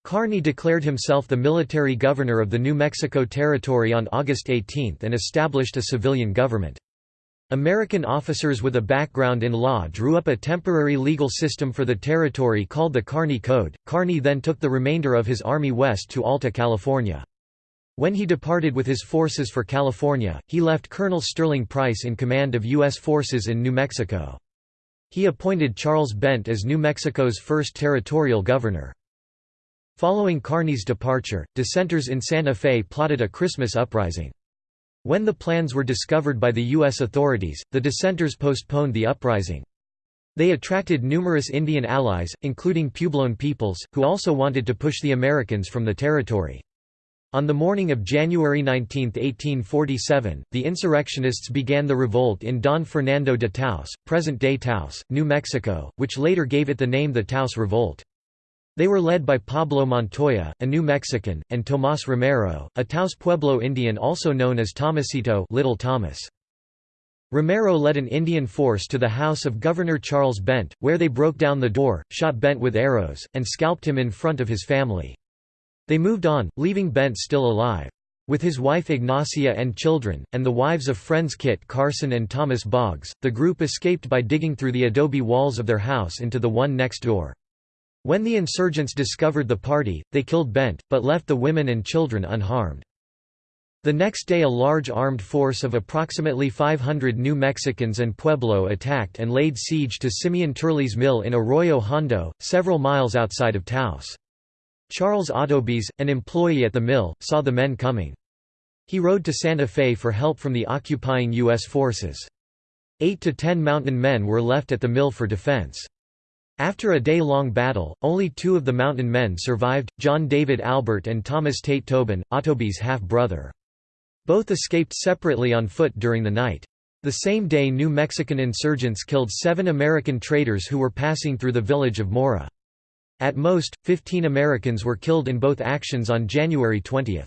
Kearny declared himself the military governor of the New Mexico Territory on August 18 and established a civilian government. American officers with a background in law drew up a temporary legal system for the territory called the Kearny Code. Kearny then took the remainder of his army west to Alta California. When he departed with his forces for California, he left Colonel Sterling Price in command of U.S. forces in New Mexico. He appointed Charles Bent as New Mexico's first territorial governor. Following Kearny's departure, dissenters in Santa Fe plotted a Christmas uprising. When the plans were discovered by the U.S. authorities, the dissenters postponed the uprising. They attracted numerous Indian allies, including Puebloan peoples, who also wanted to push the Americans from the territory. On the morning of January 19, 1847, the insurrectionists began the revolt in Don Fernando de Taos, present-day Taos, New Mexico, which later gave it the name the Taos Revolt. They were led by Pablo Montoya, a New Mexican, and Tomás Romero, a Taos Pueblo Indian also known as Tomasito Little Thomas. Romero led an Indian force to the house of Governor Charles Bent, where they broke down the door, shot Bent with arrows, and scalped him in front of his family. They moved on, leaving Bent still alive. With his wife Ignacia and children, and the wives of friends Kit Carson and Thomas Boggs, the group escaped by digging through the adobe walls of their house into the one next door. When the insurgents discovered the party, they killed Bent, but left the women and children unharmed. The next day a large armed force of approximately 500 New Mexicans and Pueblo attacked and laid siege to Simeon Turley's mill in Arroyo Hondo, several miles outside of Taos. Charles Autobees, an employee at the mill, saw the men coming. He rode to Santa Fe for help from the occupying U.S. forces. Eight to ten mountain men were left at the mill for defense. After a day-long battle, only two of the mountain men survived, John David Albert and Thomas Tate Tobin, Autobees' half-brother. Both escaped separately on foot during the night. The same day New Mexican insurgents killed seven American traders who were passing through the village of Mora. At most, 15 Americans were killed in both actions on January 20.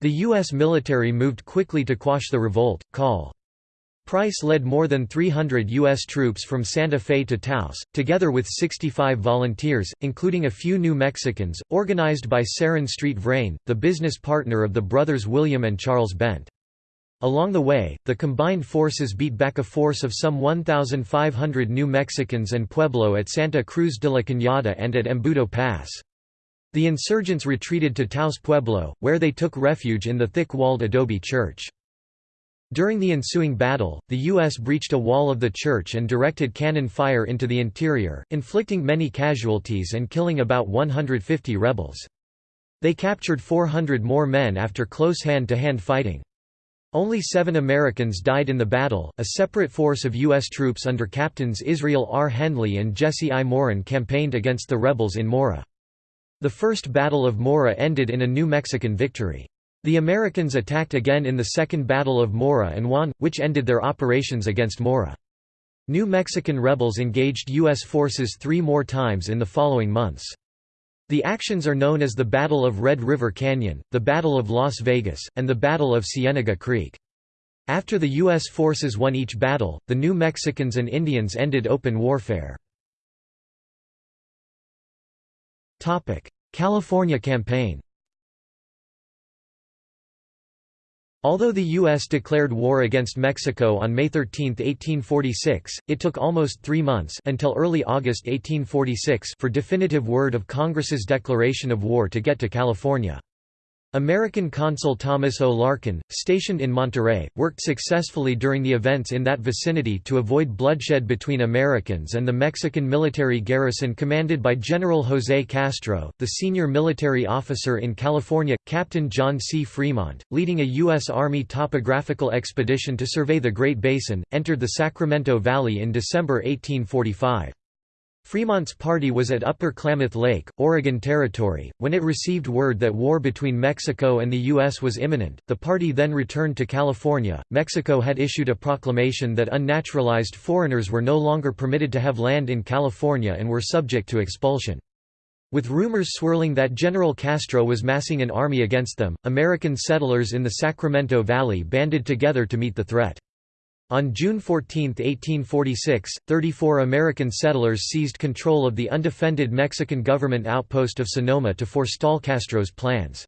The U.S. military moved quickly to quash the revolt. Call. Price led more than 300 U.S. troops from Santa Fe to Taos, together with 65 volunteers, including a few New Mexicans, organized by Ceran Street Vrain, the business partner of the brothers William and Charles Bent. Along the way, the combined forces beat back a force of some 1,500 New Mexicans and Pueblo at Santa Cruz de la Cañada and at Embudo Pass. The insurgents retreated to Taos Pueblo, where they took refuge in the thick-walled adobe church. During the ensuing battle, the U.S. breached a wall of the church and directed cannon fire into the interior, inflicting many casualties and killing about 150 rebels. They captured 400 more men after close hand-to-hand -hand fighting. Only seven Americans died in the battle. A separate force of U.S. troops under Captains Israel R. Hendley and Jesse I. Morin campaigned against the rebels in Mora. The First Battle of Mora ended in a New Mexican victory. The Americans attacked again in the Second Battle of Mora and won, which ended their operations against Mora. New Mexican rebels engaged U.S. forces three more times in the following months. The actions are known as the Battle of Red River Canyon, the Battle of Las Vegas, and the Battle of Cienega Creek. After the U.S. forces won each battle, the New Mexicans and Indians ended open warfare. California campaign Although the U.S. declared war against Mexico on May 13, 1846, it took almost three months until early August 1846 for definitive word of Congress's declaration of war to get to California. American consul Thomas O. Larkin, stationed in Monterey, worked successfully during the events in that vicinity to avoid bloodshed between Americans and the Mexican military garrison commanded by General José Castro, the senior military officer in California, Captain John C. Fremont, leading a U.S. Army topographical expedition to survey the Great Basin, entered the Sacramento Valley in December 1845. Fremont's party was at Upper Klamath Lake, Oregon Territory, when it received word that war between Mexico and the U.S. was imminent. The party then returned to California. Mexico had issued a proclamation that unnaturalized foreigners were no longer permitted to have land in California and were subject to expulsion. With rumors swirling that General Castro was massing an army against them, American settlers in the Sacramento Valley banded together to meet the threat. On June 14, 1846, 34 American settlers seized control of the undefended Mexican government outpost of Sonoma to forestall Castro's plans.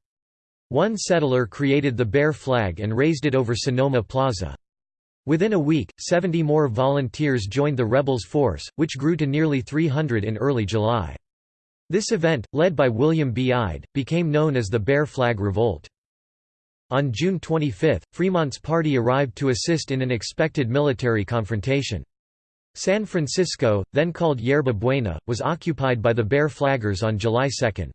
One settler created the bear flag and raised it over Sonoma Plaza. Within a week, 70 more volunteers joined the rebels' force, which grew to nearly 300 in early July. This event, led by William B. Ide, became known as the Bear Flag Revolt. On June 25, Fremont's party arrived to assist in an expected military confrontation. San Francisco, then called Yerba Buena, was occupied by the Bear Flaggers on July 2.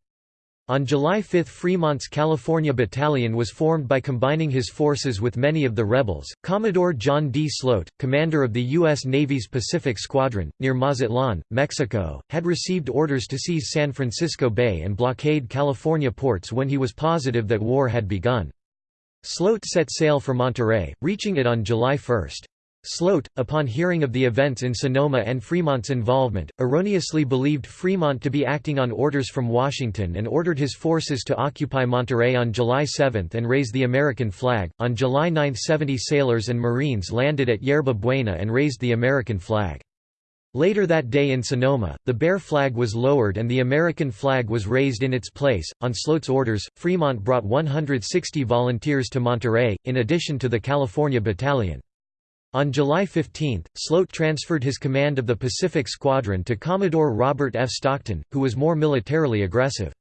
On July 5 Fremont's California Battalion was formed by combining his forces with many of the rebels. Commodore John D. Sloat, commander of the U.S. Navy's Pacific Squadron, near Mazatlan, Mexico, had received orders to seize San Francisco Bay and blockade California ports when he was positive that war had begun. Sloat set sail for Monterey, reaching it on July 1. Sloat, upon hearing of the events in Sonoma and Fremont's involvement, erroneously believed Fremont to be acting on orders from Washington and ordered his forces to occupy Monterey on July 7 and raise the American flag. On July 9, 70 sailors and Marines landed at Yerba Buena and raised the American flag. Later that day in Sonoma, the Bear flag was lowered and the American flag was raised in its place. On Sloat's orders, Fremont brought 160 volunteers to Monterey, in addition to the California Battalion. On July 15, Sloat transferred his command of the Pacific Squadron to Commodore Robert F. Stockton, who was more militarily aggressive.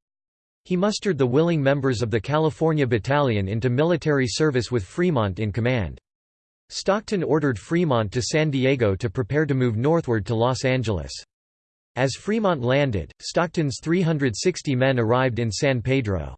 He mustered the willing members of the California Battalion into military service with Fremont in command. Stockton ordered Fremont to San Diego to prepare to move northward to Los Angeles. As Fremont landed, Stockton's 360 men arrived in San Pedro.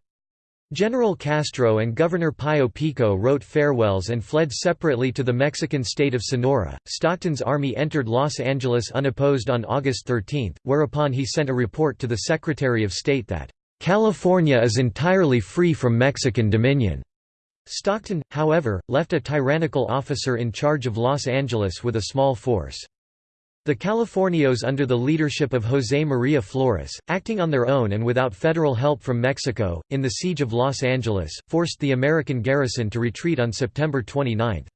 General Castro and Governor Pío Pico wrote farewells and fled separately to the Mexican state of Sonora. Stockton's army entered Los Angeles unopposed on August 13, whereupon he sent a report to the Secretary of State that, California is entirely free from Mexican dominion. Stockton, however, left a tyrannical officer in charge of Los Angeles with a small force. The Californios under the leadership of José María Flores, acting on their own and without federal help from Mexico, in the Siege of Los Angeles, forced the American garrison to retreat on September 29.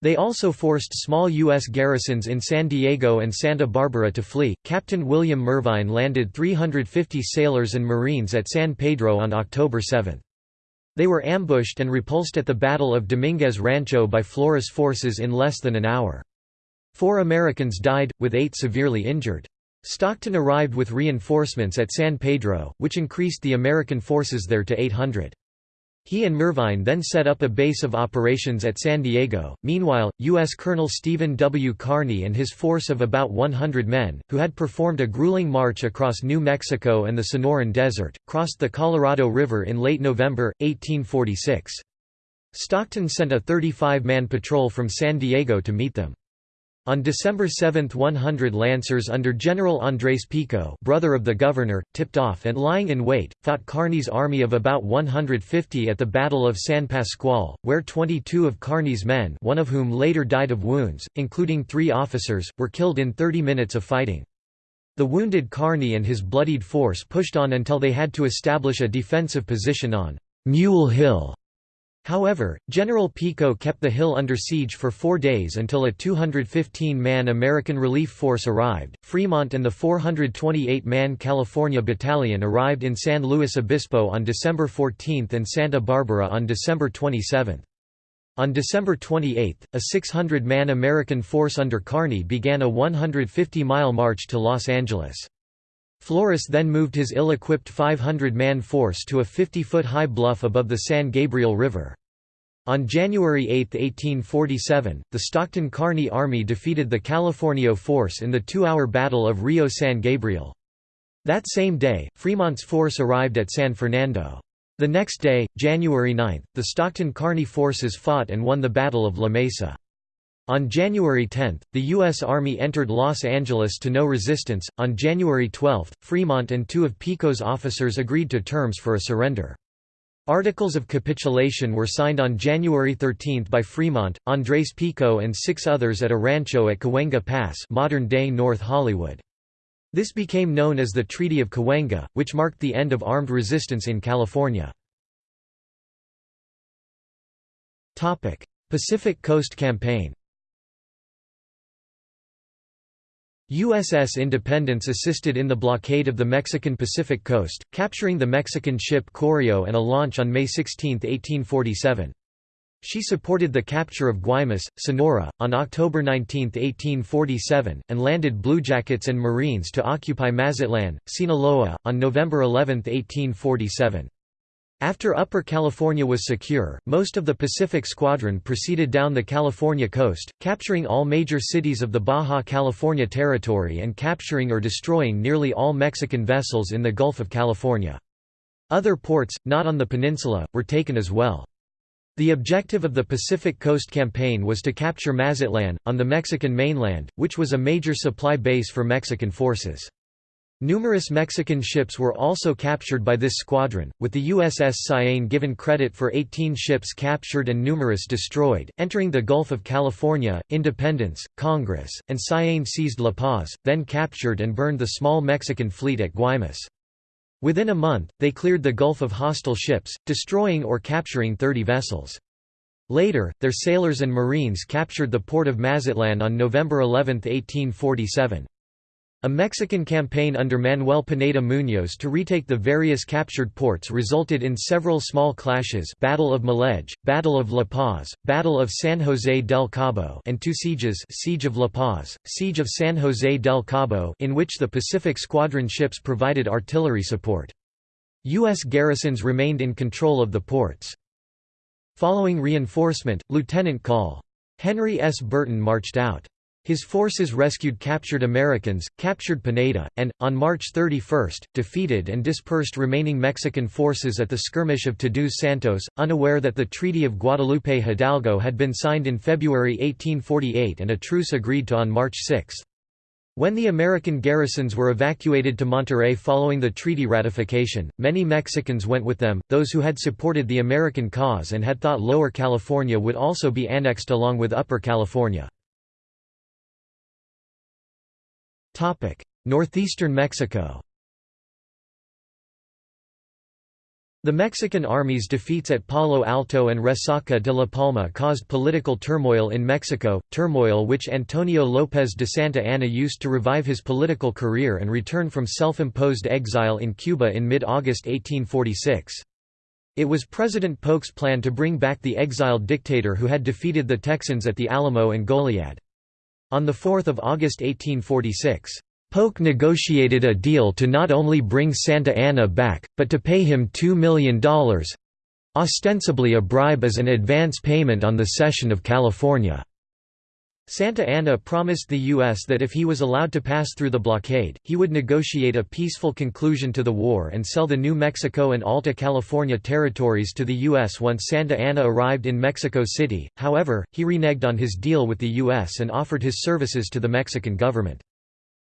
They also forced small U.S. garrisons in San Diego and Santa Barbara to flee. Captain William Mervine landed 350 sailors and Marines at San Pedro on October 7. They were ambushed and repulsed at the Battle of Dominguez Rancho by Flores forces in less than an hour. Four Americans died, with eight severely injured. Stockton arrived with reinforcements at San Pedro, which increased the American forces there to 800. He and Mervine then set up a base of operations at San Diego. Meanwhile, U.S. Colonel Stephen W. Kearny and his force of about 100 men, who had performed a grueling march across New Mexico and the Sonoran Desert, crossed the Colorado River in late November, 1846. Stockton sent a 35-man patrol from San Diego to meet them. On December 7 100 Lancers under General Andrés Pico brother of the governor, tipped off and lying in wait, fought Kearny's army of about 150 at the Battle of San Pascual, where 22 of Kearny's men one of whom later died of wounds, including three officers, were killed in 30 minutes of fighting. The wounded Kearny and his bloodied force pushed on until they had to establish a defensive position on Mule Hill However, General Pico kept the hill under siege for four days until a 215-man American relief force arrived. Fremont and the 428-man California Battalion arrived in San Luis Obispo on December 14 and Santa Barbara on December 27. On December 28, a 600-man American force under Kearny began a 150-mile march to Los Angeles. Flores then moved his ill-equipped 500-man force to a 50-foot-high bluff above the San Gabriel River. On January 8, 1847, the Stockton-Kearny Army defeated the Californio force in the two-hour Battle of Rio San Gabriel. That same day, Fremont's force arrived at San Fernando. The next day, January 9, the Stockton-Kearny forces fought and won the Battle of La Mesa. On January 10, the U.S. Army entered Los Angeles to no resistance. On January 12, Fremont and two of Pico's officers agreed to terms for a surrender. Articles of capitulation were signed on January 13 by Fremont, Andrés Pico and six others at a rancho at Cahuenga Pass modern-day North Hollywood. This became known as the Treaty of Cahuenga, which marked the end of armed resistance in California. Pacific Coast Campaign USS Independence assisted in the blockade of the Mexican Pacific coast, capturing the Mexican ship Correo and a launch on May 16, 1847. She supported the capture of Guaymas, Sonora, on October 19, 1847, and landed bluejackets and Marines to occupy Mazatlan, Sinaloa, on November 11, 1847. After Upper California was secure, most of the Pacific Squadron proceeded down the California coast, capturing all major cities of the Baja California Territory and capturing or destroying nearly all Mexican vessels in the Gulf of California. Other ports, not on the peninsula, were taken as well. The objective of the Pacific Coast Campaign was to capture Mazatlan, on the Mexican mainland, which was a major supply base for Mexican forces. Numerous Mexican ships were also captured by this squadron, with the USS Cyane given credit for 18 ships captured and numerous destroyed. Entering the Gulf of California, Independence, Congress, and Cyane seized La Paz, then captured and burned the small Mexican fleet at Guaymas. Within a month, they cleared the Gulf of hostile ships, destroying or capturing 30 vessels. Later, their sailors and marines captured the port of Mazatlan on November 11, 1847. A Mexican campaign under Manuel Pineda Muñoz to retake the various captured ports resulted in several small clashes Battle of Mulegé, Battle of La Paz, Battle of San José del Cabo and two sieges Siege of La Paz, Siege of San José del Cabo in which the Pacific Squadron ships provided artillery support. U.S. garrisons remained in control of the ports. Following reinforcement, Lieutenant Col. Henry S. Burton marched out. His forces rescued captured Americans, captured Pineda, and, on March 31, defeated and dispersed remaining Mexican forces at the skirmish of Todos Santos, unaware that the Treaty of Guadalupe Hidalgo had been signed in February 1848 and a truce agreed to on March 6. When the American garrisons were evacuated to Monterrey following the treaty ratification, many Mexicans went with them, those who had supported the American cause and had thought Lower California would also be annexed along with Upper California. Northeastern Mexico The Mexican army's defeats at Palo Alto and Resaca de la Palma caused political turmoil in Mexico, turmoil which Antonio López de Santa Anna used to revive his political career and return from self-imposed exile in Cuba in mid-August 1846. It was President Polk's plan to bring back the exiled dictator who had defeated the Texans at the Alamo and Goliad. On 4 August 1846, Polk negotiated a deal to not only bring Santa Anna back, but to pay him $2 million—ostensibly a bribe as an advance payment on the cession of California. Santa Anna promised the U.S. that if he was allowed to pass through the blockade, he would negotiate a peaceful conclusion to the war and sell the New Mexico and Alta California territories to the U.S. once Santa Anna arrived in Mexico City, however, he reneged on his deal with the U.S. and offered his services to the Mexican government.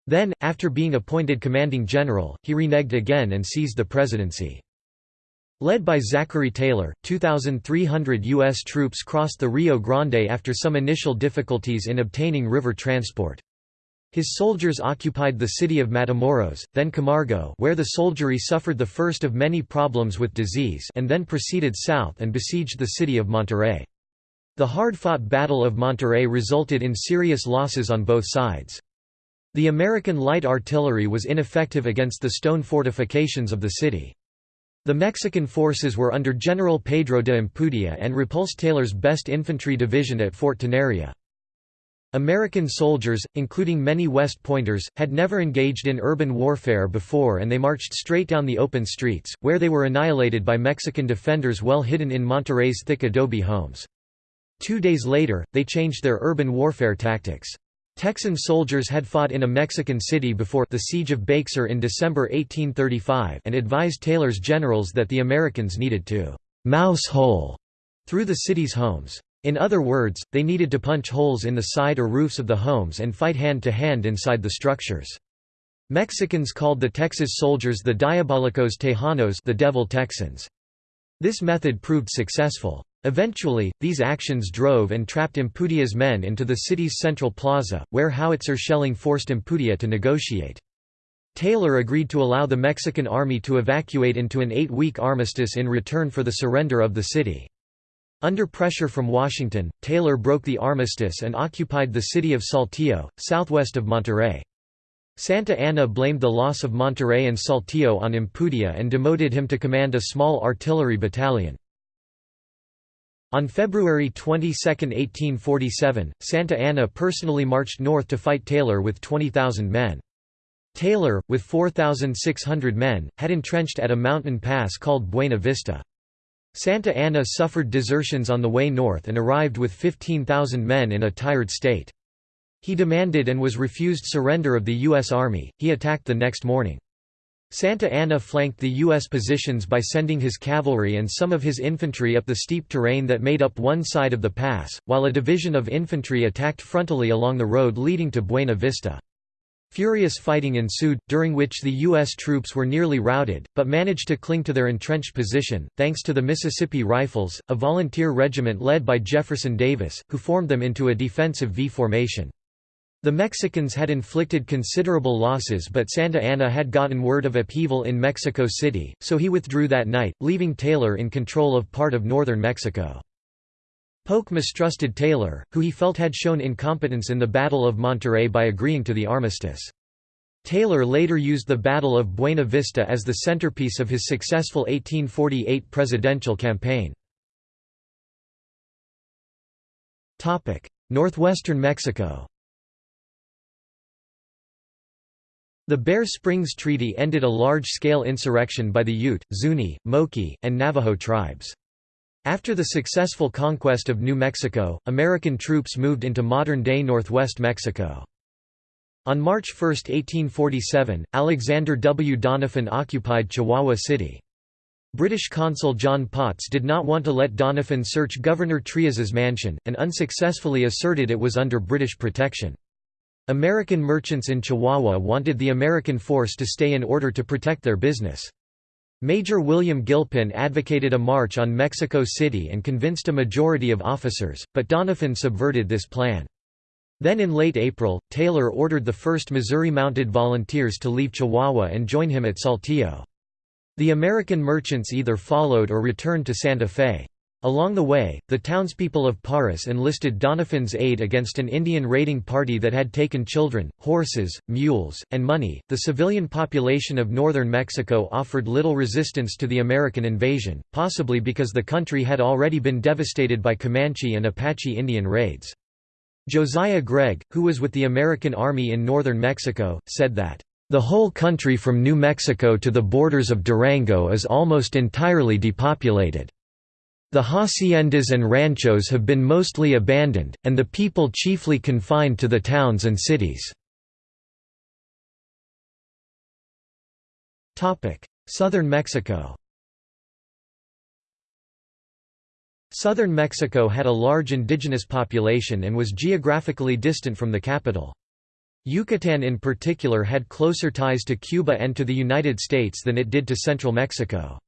Then, after being appointed commanding general, he reneged again and seized the presidency. Led by Zachary Taylor, 2,300 U.S. troops crossed the Rio Grande after some initial difficulties in obtaining river transport. His soldiers occupied the city of Matamoros, then Camargo where the soldiery suffered the first of many problems with disease and then proceeded south and besieged the city of Monterrey. The hard-fought Battle of Monterrey resulted in serious losses on both sides. The American light artillery was ineffective against the stone fortifications of the city. The Mexican forces were under General Pedro de Ampudia and repulsed Taylor's best infantry division at Fort Tenería. American soldiers, including many West Pointers, had never engaged in urban warfare before and they marched straight down the open streets, where they were annihilated by Mexican defenders well hidden in Monterrey's thick adobe homes. Two days later, they changed their urban warfare tactics. Texan soldiers had fought in a Mexican city before the Siege of Bexar in December 1835 and advised Taylor's generals that the Americans needed to «mouse hole» through the city's homes. In other words, they needed to punch holes in the side or roofs of the homes and fight hand-to-hand -hand inside the structures. Mexicans called the Texas soldiers the Diabolicos Tejanos the Devil Texans. This method proved successful. Eventually, these actions drove and trapped Ampudia's men into the city's central plaza, where howitzer shelling forced Ampudia to negotiate. Taylor agreed to allow the Mexican army to evacuate into an eight-week armistice in return for the surrender of the city. Under pressure from Washington, Taylor broke the armistice and occupied the city of Saltillo, southwest of Monterrey. Santa Anna blamed the loss of Monterrey and Saltillo on Ampudia and demoted him to command a small artillery battalion. On February 22, 1847, Santa Anna personally marched north to fight Taylor with 20,000 men. Taylor, with 4,600 men, had entrenched at a mountain pass called Buena Vista. Santa Anna suffered desertions on the way north and arrived with 15,000 men in a tired state. He demanded and was refused surrender of the U.S. Army, he attacked the next morning. Santa Anna flanked the U.S. positions by sending his cavalry and some of his infantry up the steep terrain that made up one side of the pass, while a division of infantry attacked frontally along the road leading to Buena Vista. Furious fighting ensued, during which the U.S. troops were nearly routed, but managed to cling to their entrenched position, thanks to the Mississippi Rifles, a volunteer regiment led by Jefferson Davis, who formed them into a defensive V formation. The Mexicans had inflicted considerable losses but Santa Anna had gotten word of upheaval in Mexico City, so he withdrew that night, leaving Taylor in control of part of northern Mexico. Polk mistrusted Taylor, who he felt had shown incompetence in the Battle of Monterrey by agreeing to the armistice. Taylor later used the Battle of Buena Vista as the centerpiece of his successful 1848 presidential campaign. Northwestern Mexico The Bear Springs Treaty ended a large-scale insurrection by the Ute, Zuni, Moqui, and Navajo tribes. After the successful conquest of New Mexico, American troops moved into modern-day northwest Mexico. On March 1, 1847, Alexander W. Doniphan occupied Chihuahua City. British consul John Potts did not want to let Doniphan search Governor Trias's mansion, and unsuccessfully asserted it was under British protection. American merchants in Chihuahua wanted the American force to stay in order to protect their business. Major William Gilpin advocated a march on Mexico City and convinced a majority of officers, but Doniphan subverted this plan. Then in late April, Taylor ordered the 1st Missouri Mounted Volunteers to leave Chihuahua and join him at Saltillo. The American merchants either followed or returned to Santa Fe. Along the way, the townspeople of Parras enlisted Doniphan's aid against an Indian raiding party that had taken children, horses, mules, and money. The civilian population of northern Mexico offered little resistance to the American invasion, possibly because the country had already been devastated by Comanche and Apache Indian raids. Josiah Gregg, who was with the American Army in northern Mexico, said that, The whole country from New Mexico to the borders of Durango is almost entirely depopulated. The haciendas and ranchos have been mostly abandoned, and the people chiefly confined to the towns and cities. Southern Mexico Southern Mexico had a large indigenous population and was geographically distant from the capital. Yucatan in particular had closer ties to Cuba and to the United States than it did to central Mexico.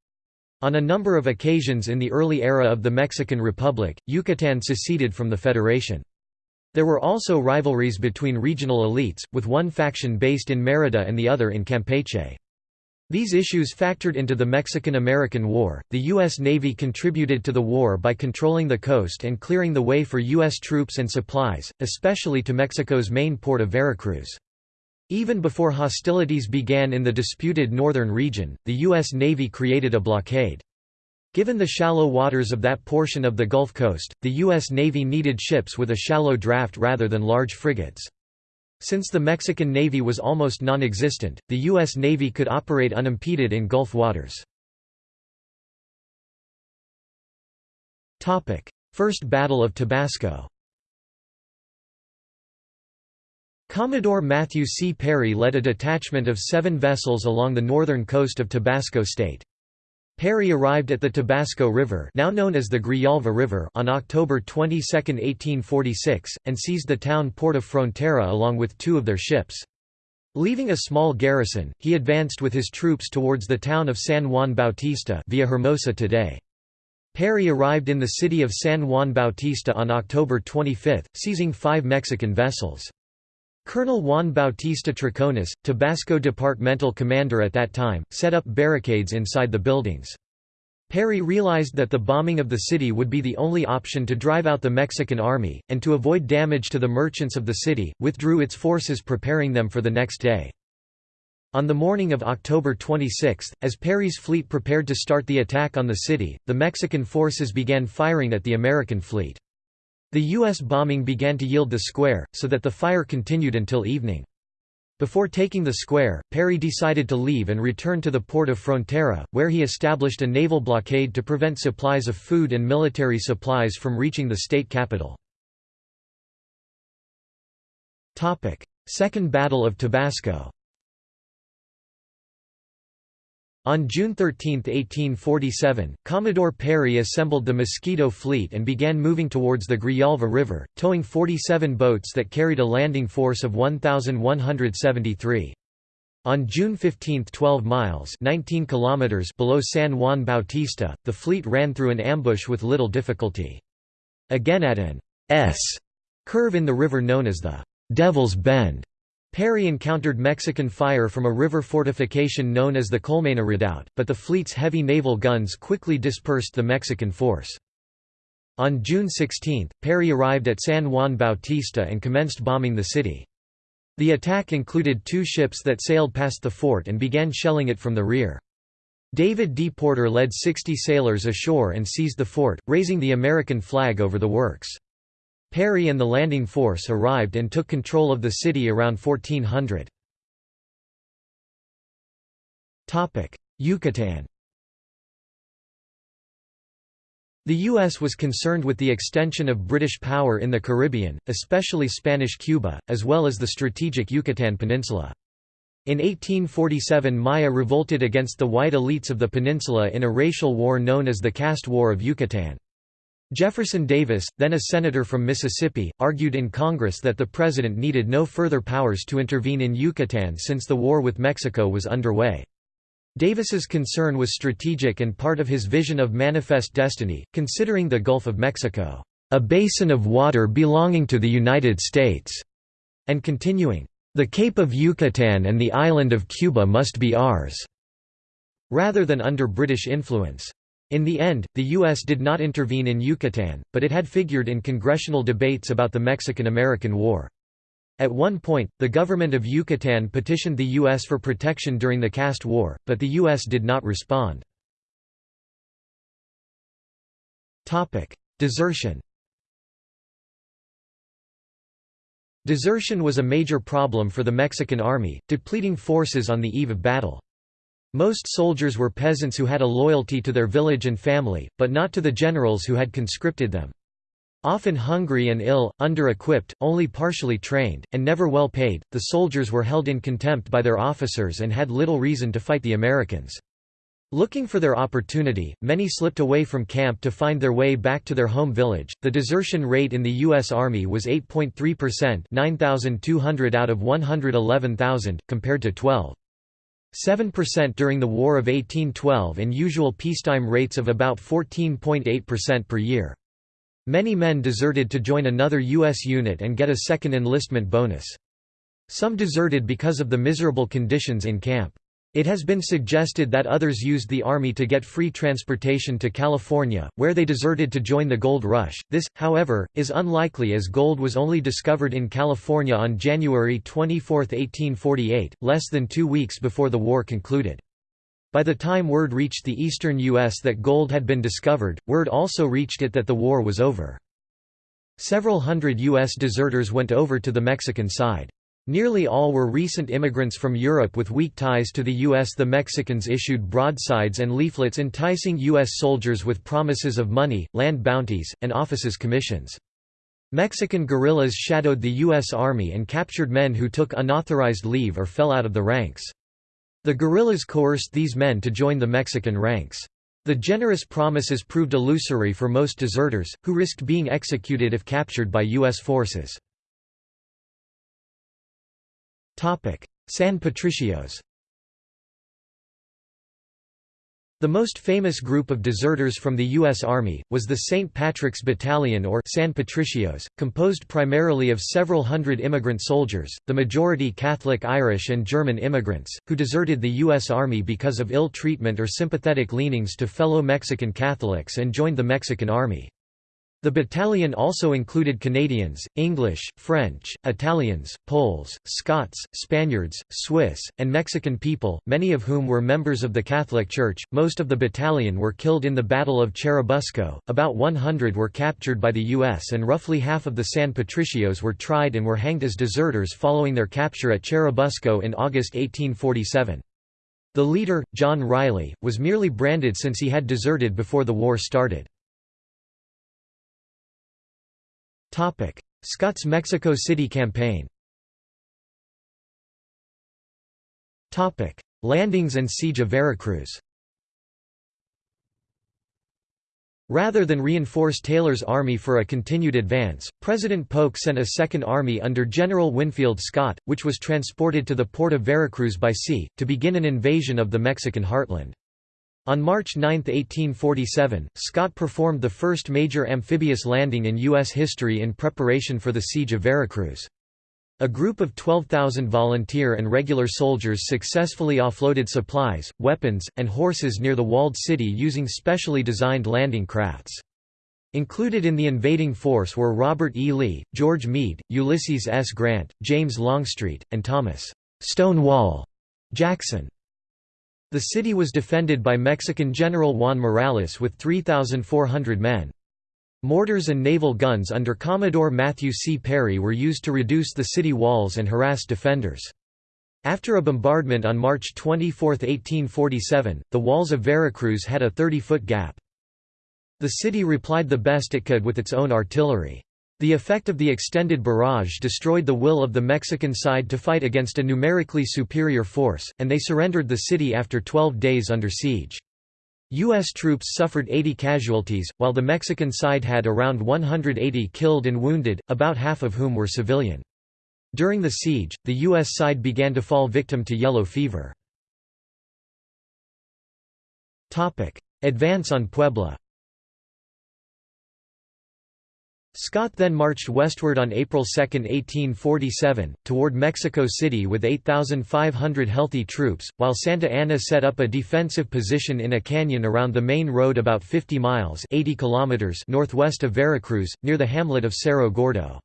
On a number of occasions in the early era of the Mexican Republic, Yucatan seceded from the Federation. There were also rivalries between regional elites, with one faction based in Mérida and the other in Campeche. These issues factored into the Mexican–American War. The U.S. Navy contributed to the war by controlling the coast and clearing the way for U.S. troops and supplies, especially to Mexico's main port of Veracruz. Even before hostilities began in the disputed northern region, the U.S. Navy created a blockade. Given the shallow waters of that portion of the Gulf Coast, the U.S. Navy needed ships with a shallow draft rather than large frigates. Since the Mexican Navy was almost non-existent, the U.S. Navy could operate unimpeded in Gulf waters. First Battle of Tabasco Commodore Matthew C. Perry led a detachment of seven vessels along the northern coast of Tabasco State. Perry arrived at the Tabasco River now known as the Grijalva River on October 22, 1846, and seized the town port of Frontera along with two of their ships. Leaving a small garrison, he advanced with his troops towards the town of San Juan Bautista Villahermosa today. Perry arrived in the city of San Juan Bautista on October 25, seizing five Mexican vessels. Colonel Juan Bautista Troconis, Tabasco departmental commander at that time, set up barricades inside the buildings. Perry realized that the bombing of the city would be the only option to drive out the Mexican army, and to avoid damage to the merchants of the city, withdrew its forces preparing them for the next day. On the morning of October 26, as Perry's fleet prepared to start the attack on the city, the Mexican forces began firing at the American fleet. The U.S. bombing began to yield the square, so that the fire continued until evening. Before taking the square, Perry decided to leave and return to the port of Frontera, where he established a naval blockade to prevent supplies of food and military supplies from reaching the state capital. Second Battle of Tabasco On June 13, 1847, Commodore Perry assembled the Mosquito Fleet and began moving towards the Grijalva River, towing 47 boats that carried a landing force of 1,173. On June 15 12 miles 19 kilometers below San Juan Bautista, the fleet ran through an ambush with little difficulty. Again at an S curve in the river known as the Devil's Bend, Perry encountered Mexican fire from a river fortification known as the Colmena Redoubt, but the fleet's heavy naval guns quickly dispersed the Mexican force. On June 16, Perry arrived at San Juan Bautista and commenced bombing the city. The attack included two ships that sailed past the fort and began shelling it from the rear. David D. Porter led 60 sailors ashore and seized the fort, raising the American flag over the works. Perry and the landing force arrived and took control of the city around 1400. Yucatan The U.S. was concerned with the extension of British power in the Caribbean, especially Spanish Cuba, as well as the strategic Yucatan Peninsula. In 1847 Maya revolted against the white elites of the peninsula in a racial war known as the Caste War of Yucatan. Jefferson Davis, then a senator from Mississippi, argued in Congress that the president needed no further powers to intervene in Yucatan since the war with Mexico was underway. Davis's concern was strategic and part of his vision of manifest destiny, considering the Gulf of Mexico, "...a basin of water belonging to the United States", and continuing, "...the Cape of Yucatan and the island of Cuba must be ours", rather than under British influence. In the end, the U.S. did not intervene in Yucatan, but it had figured in congressional debates about the Mexican–American War. At one point, the government of Yucatan petitioned the U.S. for protection during the Caste War, but the U.S. did not respond. Desertion Desertion was a major problem for the Mexican army, depleting forces on the eve of battle. Most soldiers were peasants who had a loyalty to their village and family, but not to the generals who had conscripted them. Often hungry and ill, under-equipped, only partially trained, and never well paid, the soldiers were held in contempt by their officers and had little reason to fight the Americans. Looking for their opportunity, many slipped away from camp to find their way back to their home village. The desertion rate in the U.S. Army was 8.3%, 9,200 out of 111,000, compared to 12. 7% during the War of 1812 and usual peacetime rates of about 14.8% per year. Many men deserted to join another U.S. unit and get a second enlistment bonus. Some deserted because of the miserable conditions in camp. It has been suggested that others used the army to get free transportation to California, where they deserted to join the gold rush. This, however, is unlikely as gold was only discovered in California on January 24, 1848, less than two weeks before the war concluded. By the time word reached the eastern U.S. that gold had been discovered, word also reached it that the war was over. Several hundred U.S. deserters went over to the Mexican side. Nearly all were recent immigrants from Europe with weak ties to the U.S. The Mexicans issued broadsides and leaflets enticing U.S. soldiers with promises of money, land bounties, and offices commissions. Mexican guerrillas shadowed the U.S. Army and captured men who took unauthorized leave or fell out of the ranks. The guerrillas coerced these men to join the Mexican ranks. The generous promises proved illusory for most deserters, who risked being executed if captured by U.S. forces. San Patricios The most famous group of deserters from the U.S. Army, was the St. Patrick's Battalion or San Patricios, composed primarily of several hundred immigrant soldiers, the majority Catholic Irish and German immigrants, who deserted the U.S. Army because of ill treatment or sympathetic leanings to fellow Mexican Catholics and joined the Mexican Army. The battalion also included Canadians, English, French, Italians, Poles, Scots, Spaniards, Swiss, and Mexican people, many of whom were members of the Catholic Church. Most of the battalion were killed in the Battle of Churubusco, about 100 were captured by the U.S., and roughly half of the San Patricios were tried and were hanged as deserters following their capture at Churubusco in August 1847. The leader, John Riley, was merely branded since he had deserted before the war started. Scott's Mexico City campaign. Topic: Landings and siege of Veracruz. Rather than reinforce Taylor's army for a continued advance, President Polk sent a second army under General Winfield Scott, which was transported to the port of Veracruz by sea, to begin an invasion of the Mexican heartland. On March 9, 1847, Scott performed the first major amphibious landing in U.S. history in preparation for the Siege of Veracruz. A group of 12,000 volunteer and regular soldiers successfully offloaded supplies, weapons, and horses near the walled city using specially designed landing crafts. Included in the invading force were Robert E. Lee, George Meade, Ulysses S. Grant, James Longstreet, and Thomas Stonewall Jackson. The city was defended by Mexican General Juan Morales with 3,400 men. Mortars and naval guns under Commodore Matthew C. Perry were used to reduce the city walls and harass defenders. After a bombardment on March 24, 1847, the walls of Veracruz had a 30-foot gap. The city replied the best it could with its own artillery. The effect of the extended barrage destroyed the will of the Mexican side to fight against a numerically superior force, and they surrendered the city after 12 days under siege. U.S. troops suffered 80 casualties, while the Mexican side had around 180 killed and wounded, about half of whom were civilian. During the siege, the U.S. side began to fall victim to yellow fever. Advance on Puebla Scott then marched westward on April 2, 1847, toward Mexico City with 8,500 healthy troops, while Santa Anna set up a defensive position in a canyon around the main road about 50 miles 80 kilometers northwest of Veracruz, near the hamlet of Cerro Gordo.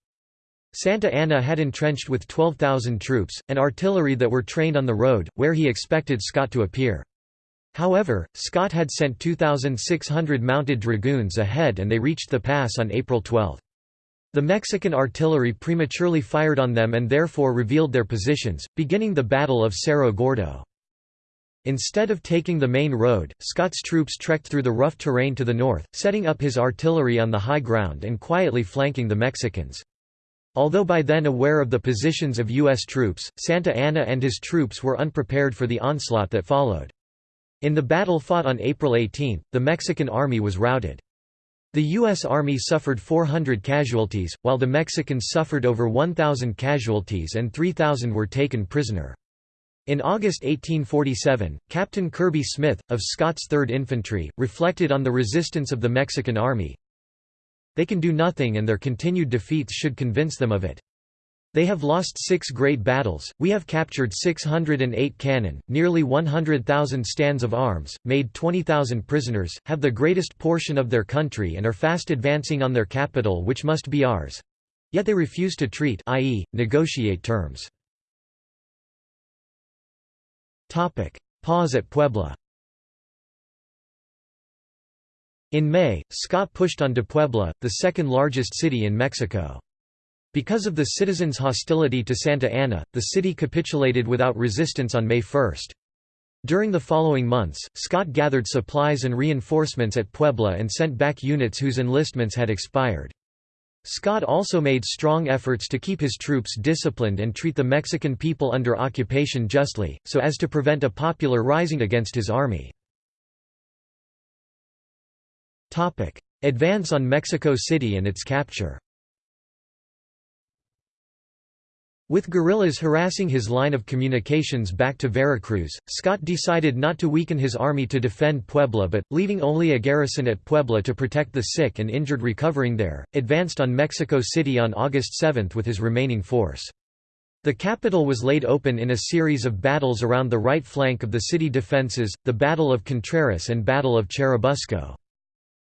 Santa Anna had entrenched with 12,000 troops, and artillery that were trained on the road, where he expected Scott to appear. However, Scott had sent 2,600 mounted dragoons ahead and they reached the pass on April 12. The Mexican artillery prematurely fired on them and therefore revealed their positions, beginning the Battle of Cerro Gordo. Instead of taking the main road, Scott's troops trekked through the rough terrain to the north, setting up his artillery on the high ground and quietly flanking the Mexicans. Although by then aware of the positions of U.S. troops, Santa Anna and his troops were unprepared for the onslaught that followed. In the battle fought on April 18, the Mexican army was routed. The U.S. Army suffered 400 casualties, while the Mexicans suffered over 1,000 casualties and 3,000 were taken prisoner. In August 1847, Captain Kirby Smith, of Scott's 3rd Infantry, reflected on the resistance of the Mexican Army. They can do nothing and their continued defeats should convince them of it. They have lost six great battles, we have captured 608 cannon, nearly 100,000 stands of arms, made 20,000 prisoners, have the greatest portion of their country and are fast advancing on their capital which must be ours. Yet they refuse to treat i.e., negotiate terms. Pause at Puebla In May, Scott pushed on to Puebla, the second largest city in Mexico. Because of the citizens' hostility to Santa Anna, the city capitulated without resistance on May 1. During the following months, Scott gathered supplies and reinforcements at Puebla and sent back units whose enlistments had expired. Scott also made strong efforts to keep his troops disciplined and treat the Mexican people under occupation justly, so as to prevent a popular rising against his army. Advance on Mexico City and its capture With guerrillas harassing his line of communications back to Veracruz, Scott decided not to weaken his army to defend Puebla but, leaving only a garrison at Puebla to protect the sick and injured recovering there, advanced on Mexico City on August 7 with his remaining force. The capital was laid open in a series of battles around the right flank of the city defenses, the Battle of Contreras and Battle of Churubusco.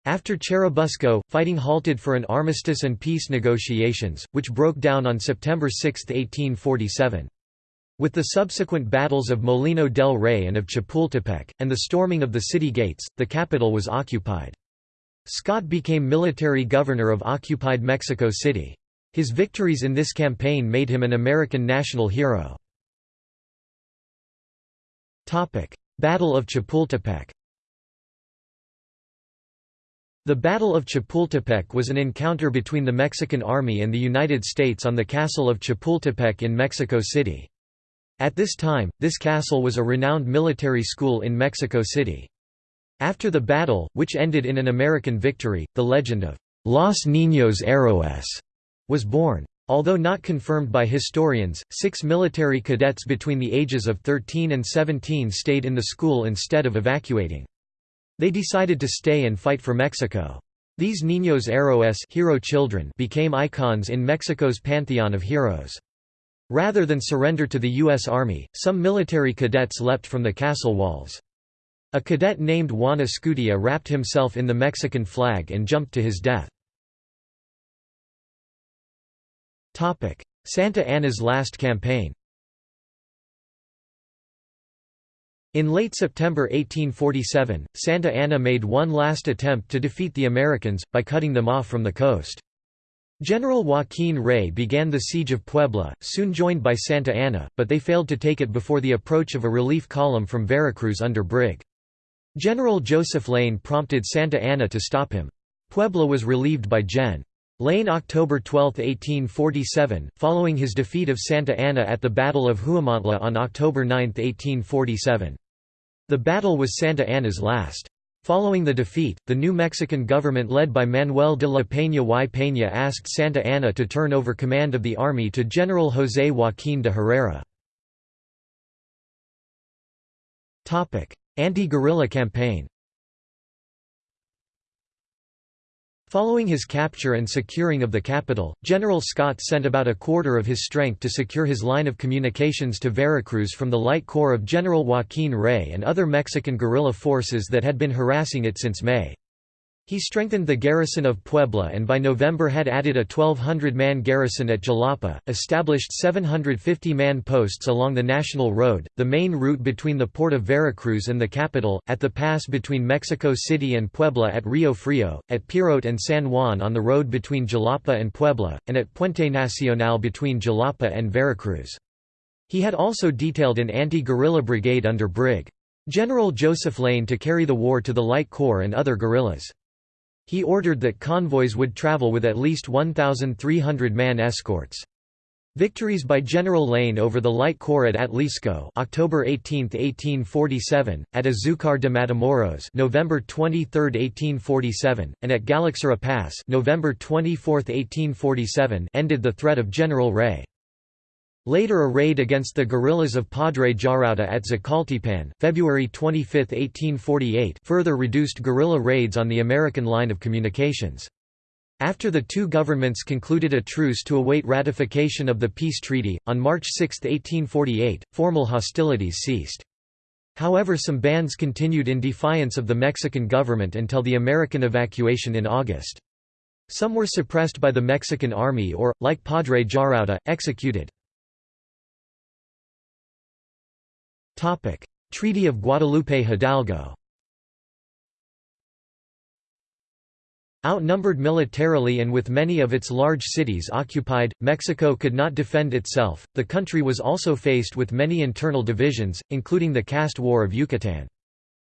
After Churubusco, fighting halted for an armistice and peace negotiations, which broke down on September 6, 1847. With the subsequent battles of Molino del Rey and of Chapultepec, and the storming of the city gates, the capital was occupied. Scott became military governor of occupied Mexico City. His victories in this campaign made him an American national hero. Battle of Chapultepec the Battle of Chapultepec was an encounter between the Mexican Army and the United States on the Castle of Chapultepec in Mexico City. At this time, this castle was a renowned military school in Mexico City. After the battle, which ended in an American victory, the legend of Los Niños Héroes was born. Although not confirmed by historians, six military cadets between the ages of 13 and 17 stayed in the school instead of evacuating. They decided to stay and fight for Mexico. These Niños Héroes hero children became icons in Mexico's pantheon of heroes. Rather than surrender to the U.S. Army, some military cadets leapt from the castle walls. A cadet named Juan Escutia wrapped himself in the Mexican flag and jumped to his death. Santa Anna's last campaign In late September 1847, Santa Anna made one last attempt to defeat the Americans, by cutting them off from the coast. General Joaquin Rey began the siege of Puebla, soon joined by Santa Anna, but they failed to take it before the approach of a relief column from Veracruz under Brig. General Joseph Lane prompted Santa Anna to stop him. Puebla was relieved by Gen. Lane October 12, 1847, following his defeat of Santa Anna at the Battle of Huamantla on October 9, 1847. The battle was Santa Anna's last. Following the defeat, the new Mexican government led by Manuel de la Peña y Peña asked Santa Anna to turn over command of the army to General José Joaquín de Herrera. Anti-guerrilla campaign Following his capture and securing of the capital, General Scott sent about a quarter of his strength to secure his line of communications to Veracruz from the light corps of General Joaquín Rey and other Mexican guerrilla forces that had been harassing it since May. He strengthened the garrison of Puebla and by November had added a 1,200-man garrison at Jalapa, established 750-man posts along the National Road, the main route between the port of Veracruz and the capital, at the pass between Mexico City and Puebla at Rio Frio, at Perote and San Juan on the road between Jalapa and Puebla, and at Puente Nacional between Jalapa and Veracruz. He had also detailed an anti-guerrilla brigade under Brig. General Joseph Lane to carry the war to the Light Corps and other guerrillas. He ordered that convoys would travel with at least 1,300 man escorts. Victories by General Lane over the Light Corps at Atlixco October 18, 1847, at Azucar de Matamoros November 23, 1847, and at Galaxara Pass November 24, 1847 ended the threat of General Rey. Later a raid against the guerrillas of Padre Jarauta at Zacualtipan, February 25, 1848 further reduced guerrilla raids on the American line of communications. After the two governments concluded a truce to await ratification of the peace treaty, on March 6, 1848, formal hostilities ceased. However some bands continued in defiance of the Mexican government until the American evacuation in August. Some were suppressed by the Mexican army or, like Padre Jarauta, executed. Treaty of Guadalupe Hidalgo Outnumbered militarily and with many of its large cities occupied, Mexico could not defend itself. The country was also faced with many internal divisions, including the caste war of Yucatan.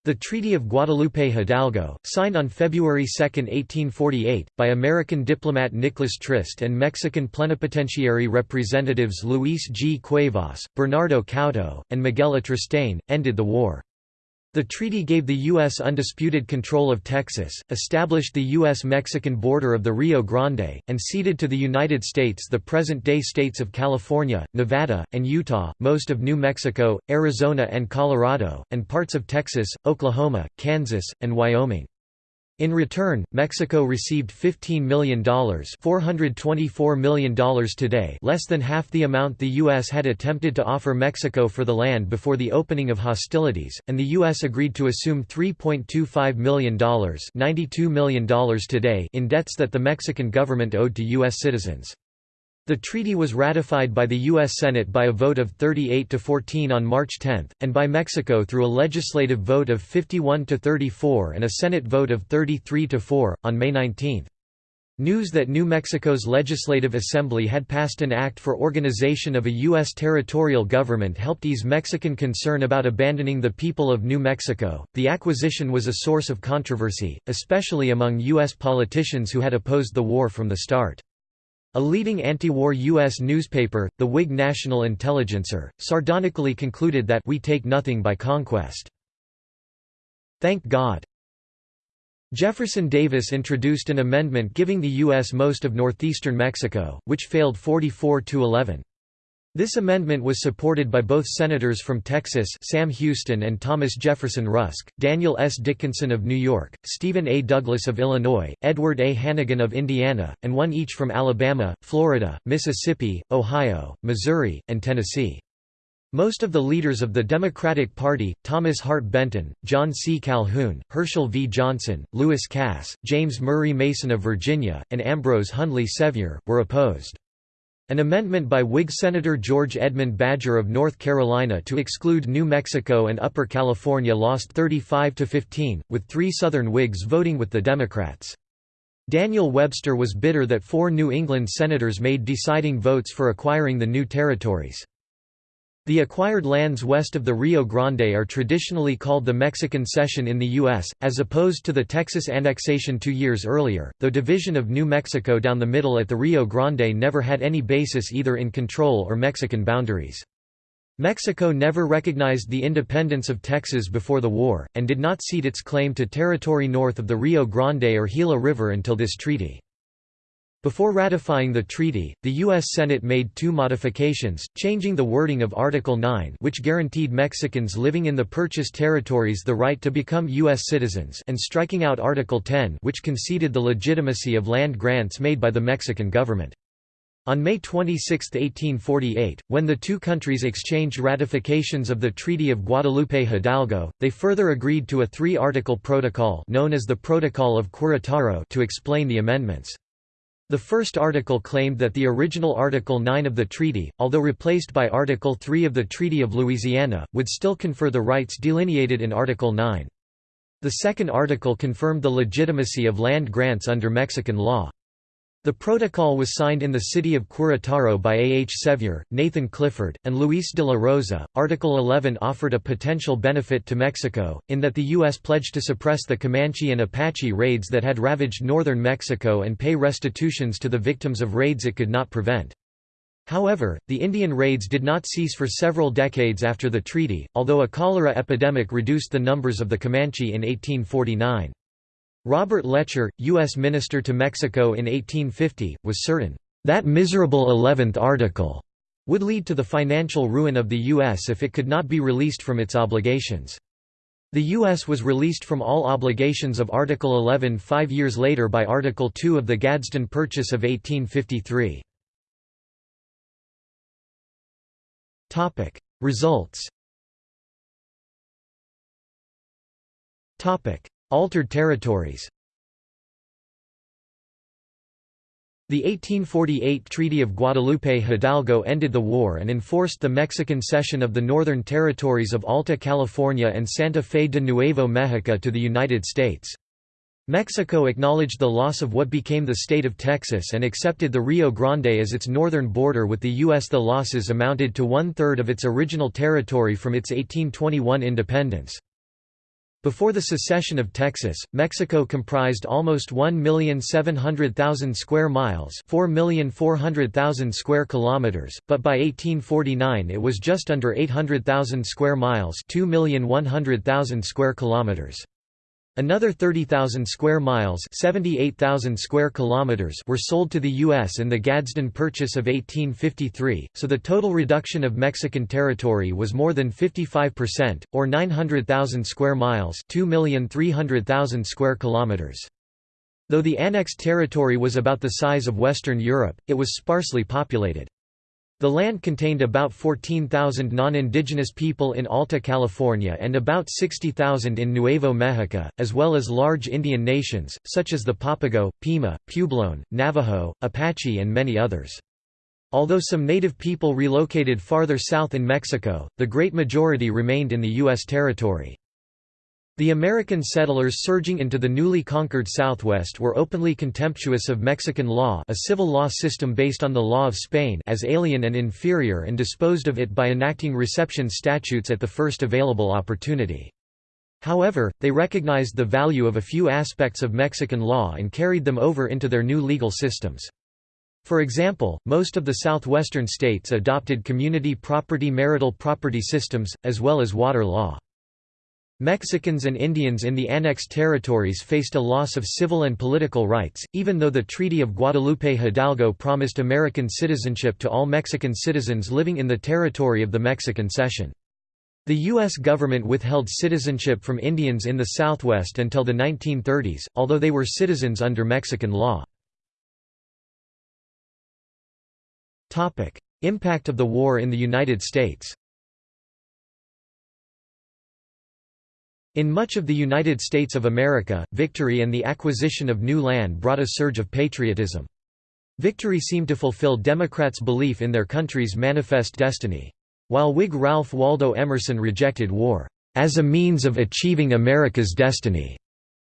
The Treaty of Guadalupe Hidalgo, signed on February 2, 1848, by American diplomat Nicholas Trist and Mexican plenipotentiary representatives Luis G. Cuevas, Bernardo Couto, and Miguel Atristán, ended the war. The treaty gave the U.S. undisputed control of Texas, established the U.S.-Mexican border of the Rio Grande, and ceded to the United States the present-day states of California, Nevada, and Utah, most of New Mexico, Arizona and Colorado, and parts of Texas, Oklahoma, Kansas, and Wyoming. In return, Mexico received $15 million $424 million today less than half the amount the U.S. had attempted to offer Mexico for the land before the opening of hostilities, and the U.S. agreed to assume $3.25 million $92 million today in debts that the Mexican government owed to U.S. citizens. The treaty was ratified by the U.S. Senate by a vote of 38 to 14 on March 10, and by Mexico through a legislative vote of 51 to 34 and a Senate vote of 33 to 4, on May 19. News that New Mexico's Legislative Assembly had passed an act for organization of a U.S. territorial government helped ease Mexican concern about abandoning the people of New Mexico. The acquisition was a source of controversy, especially among U.S. politicians who had opposed the war from the start. A leading anti-war U.S. newspaper, the Whig National Intelligencer, sardonically concluded that we take nothing by conquest. Thank God. Jefferson Davis introduced an amendment giving the U.S. most of northeastern Mexico, which failed 44 to 11. This amendment was supported by both senators from Texas Sam Houston and Thomas Jefferson Rusk, Daniel S. Dickinson of New York, Stephen A. Douglas of Illinois, Edward A. Hannegan of Indiana, and one each from Alabama, Florida, Mississippi, Ohio, Missouri, and Tennessee. Most of the leaders of the Democratic Party, Thomas Hart Benton, John C. Calhoun, Herschel V. Johnson, Lewis Cass, James Murray Mason of Virginia, and Ambrose Hundley Sevier, were opposed. An amendment by Whig Senator George Edmund Badger of North Carolina to exclude New Mexico and Upper California lost 35 to 15, with three Southern Whigs voting with the Democrats. Daniel Webster was bitter that four New England senators made deciding votes for acquiring the new territories. The acquired lands west of the Rio Grande are traditionally called the Mexican Cession in the U.S., as opposed to the Texas annexation two years earlier, though division of New Mexico down the middle at the Rio Grande never had any basis either in control or Mexican boundaries. Mexico never recognized the independence of Texas before the war, and did not cede its claim to territory north of the Rio Grande or Gila River until this treaty. Before ratifying the treaty, the U.S. Senate made two modifications, changing the wording of Article 9 which guaranteed Mexicans living in the purchased territories the right to become U.S. citizens and striking out Article 10 which conceded the legitimacy of land grants made by the Mexican government. On May 26, 1848, when the two countries exchanged ratifications of the Treaty of Guadalupe Hidalgo, they further agreed to a three-article protocol known as the Protocol of Querétaro to explain the amendments. The first article claimed that the original Article 9 of the treaty, although replaced by Article 3 of the Treaty of Louisiana, would still confer the rights delineated in Article 9. The second article confirmed the legitimacy of land grants under Mexican law. The protocol was signed in the city of Querétaro by A. H. Sevier, Nathan Clifford, and Luis de la Rosa. Article 11 offered a potential benefit to Mexico, in that the U.S. pledged to suppress the Comanche and Apache raids that had ravaged northern Mexico and pay restitutions to the victims of raids it could not prevent. However, the Indian raids did not cease for several decades after the treaty, although a cholera epidemic reduced the numbers of the Comanche in 1849. Robert Letcher, U.S. Minister to Mexico in 1850, was certain, "...that miserable Eleventh Article," would lead to the financial ruin of the U.S. if it could not be released from its obligations. The U.S. was released from all obligations of Article 11 five years later by Article 2 of the Gadsden Purchase of 1853. Results Altered territories The 1848 Treaty of Guadalupe Hidalgo ended the war and enforced the Mexican cession of the northern territories of Alta California and Santa Fe de Nuevo Mexico to the United States. Mexico acknowledged the loss of what became the state of Texas and accepted the Rio Grande as its northern border with the U.S. The losses amounted to one-third of its original territory from its 1821 independence. Before the secession of Texas, Mexico comprised almost 1,700,000 square miles, 4,400,000 square kilometers, but by 1849 it was just under 800,000 square miles, 2,100,000 square kilometers. Another 30,000 square miles 78,000 square kilometers were sold to the U.S. in the Gadsden Purchase of 1853, so the total reduction of Mexican territory was more than 55%, or 900,000 square miles 2,300,000 square kilometers. Though the annexed territory was about the size of Western Europe, it was sparsely populated. The land contained about 14,000 non-indigenous people in Alta California and about 60,000 in Nuevo Mexico, as well as large Indian nations, such as the Papago, Pima, Puebloan, Navajo, Apache and many others. Although some native people relocated farther south in Mexico, the great majority remained in the U.S. territory. The American settlers surging into the newly conquered Southwest were openly contemptuous of Mexican law a civil law system based on the law of Spain as alien and inferior and disposed of it by enacting reception statutes at the first available opportunity. However, they recognized the value of a few aspects of Mexican law and carried them over into their new legal systems. For example, most of the southwestern states adopted community property marital property systems, as well as water law. Mexicans and Indians in the annexed territories faced a loss of civil and political rights, even though the Treaty of Guadalupe Hidalgo promised American citizenship to all Mexican citizens living in the territory of the Mexican Cession. The U.S. government withheld citizenship from Indians in the Southwest until the 1930s, although they were citizens under Mexican law. Impact of the war in the United States In much of the United States of America, victory and the acquisition of new land brought a surge of patriotism. Victory seemed to fulfill Democrats' belief in their country's manifest destiny. While Whig Ralph Waldo Emerson rejected war, "...as a means of achieving America's destiny,"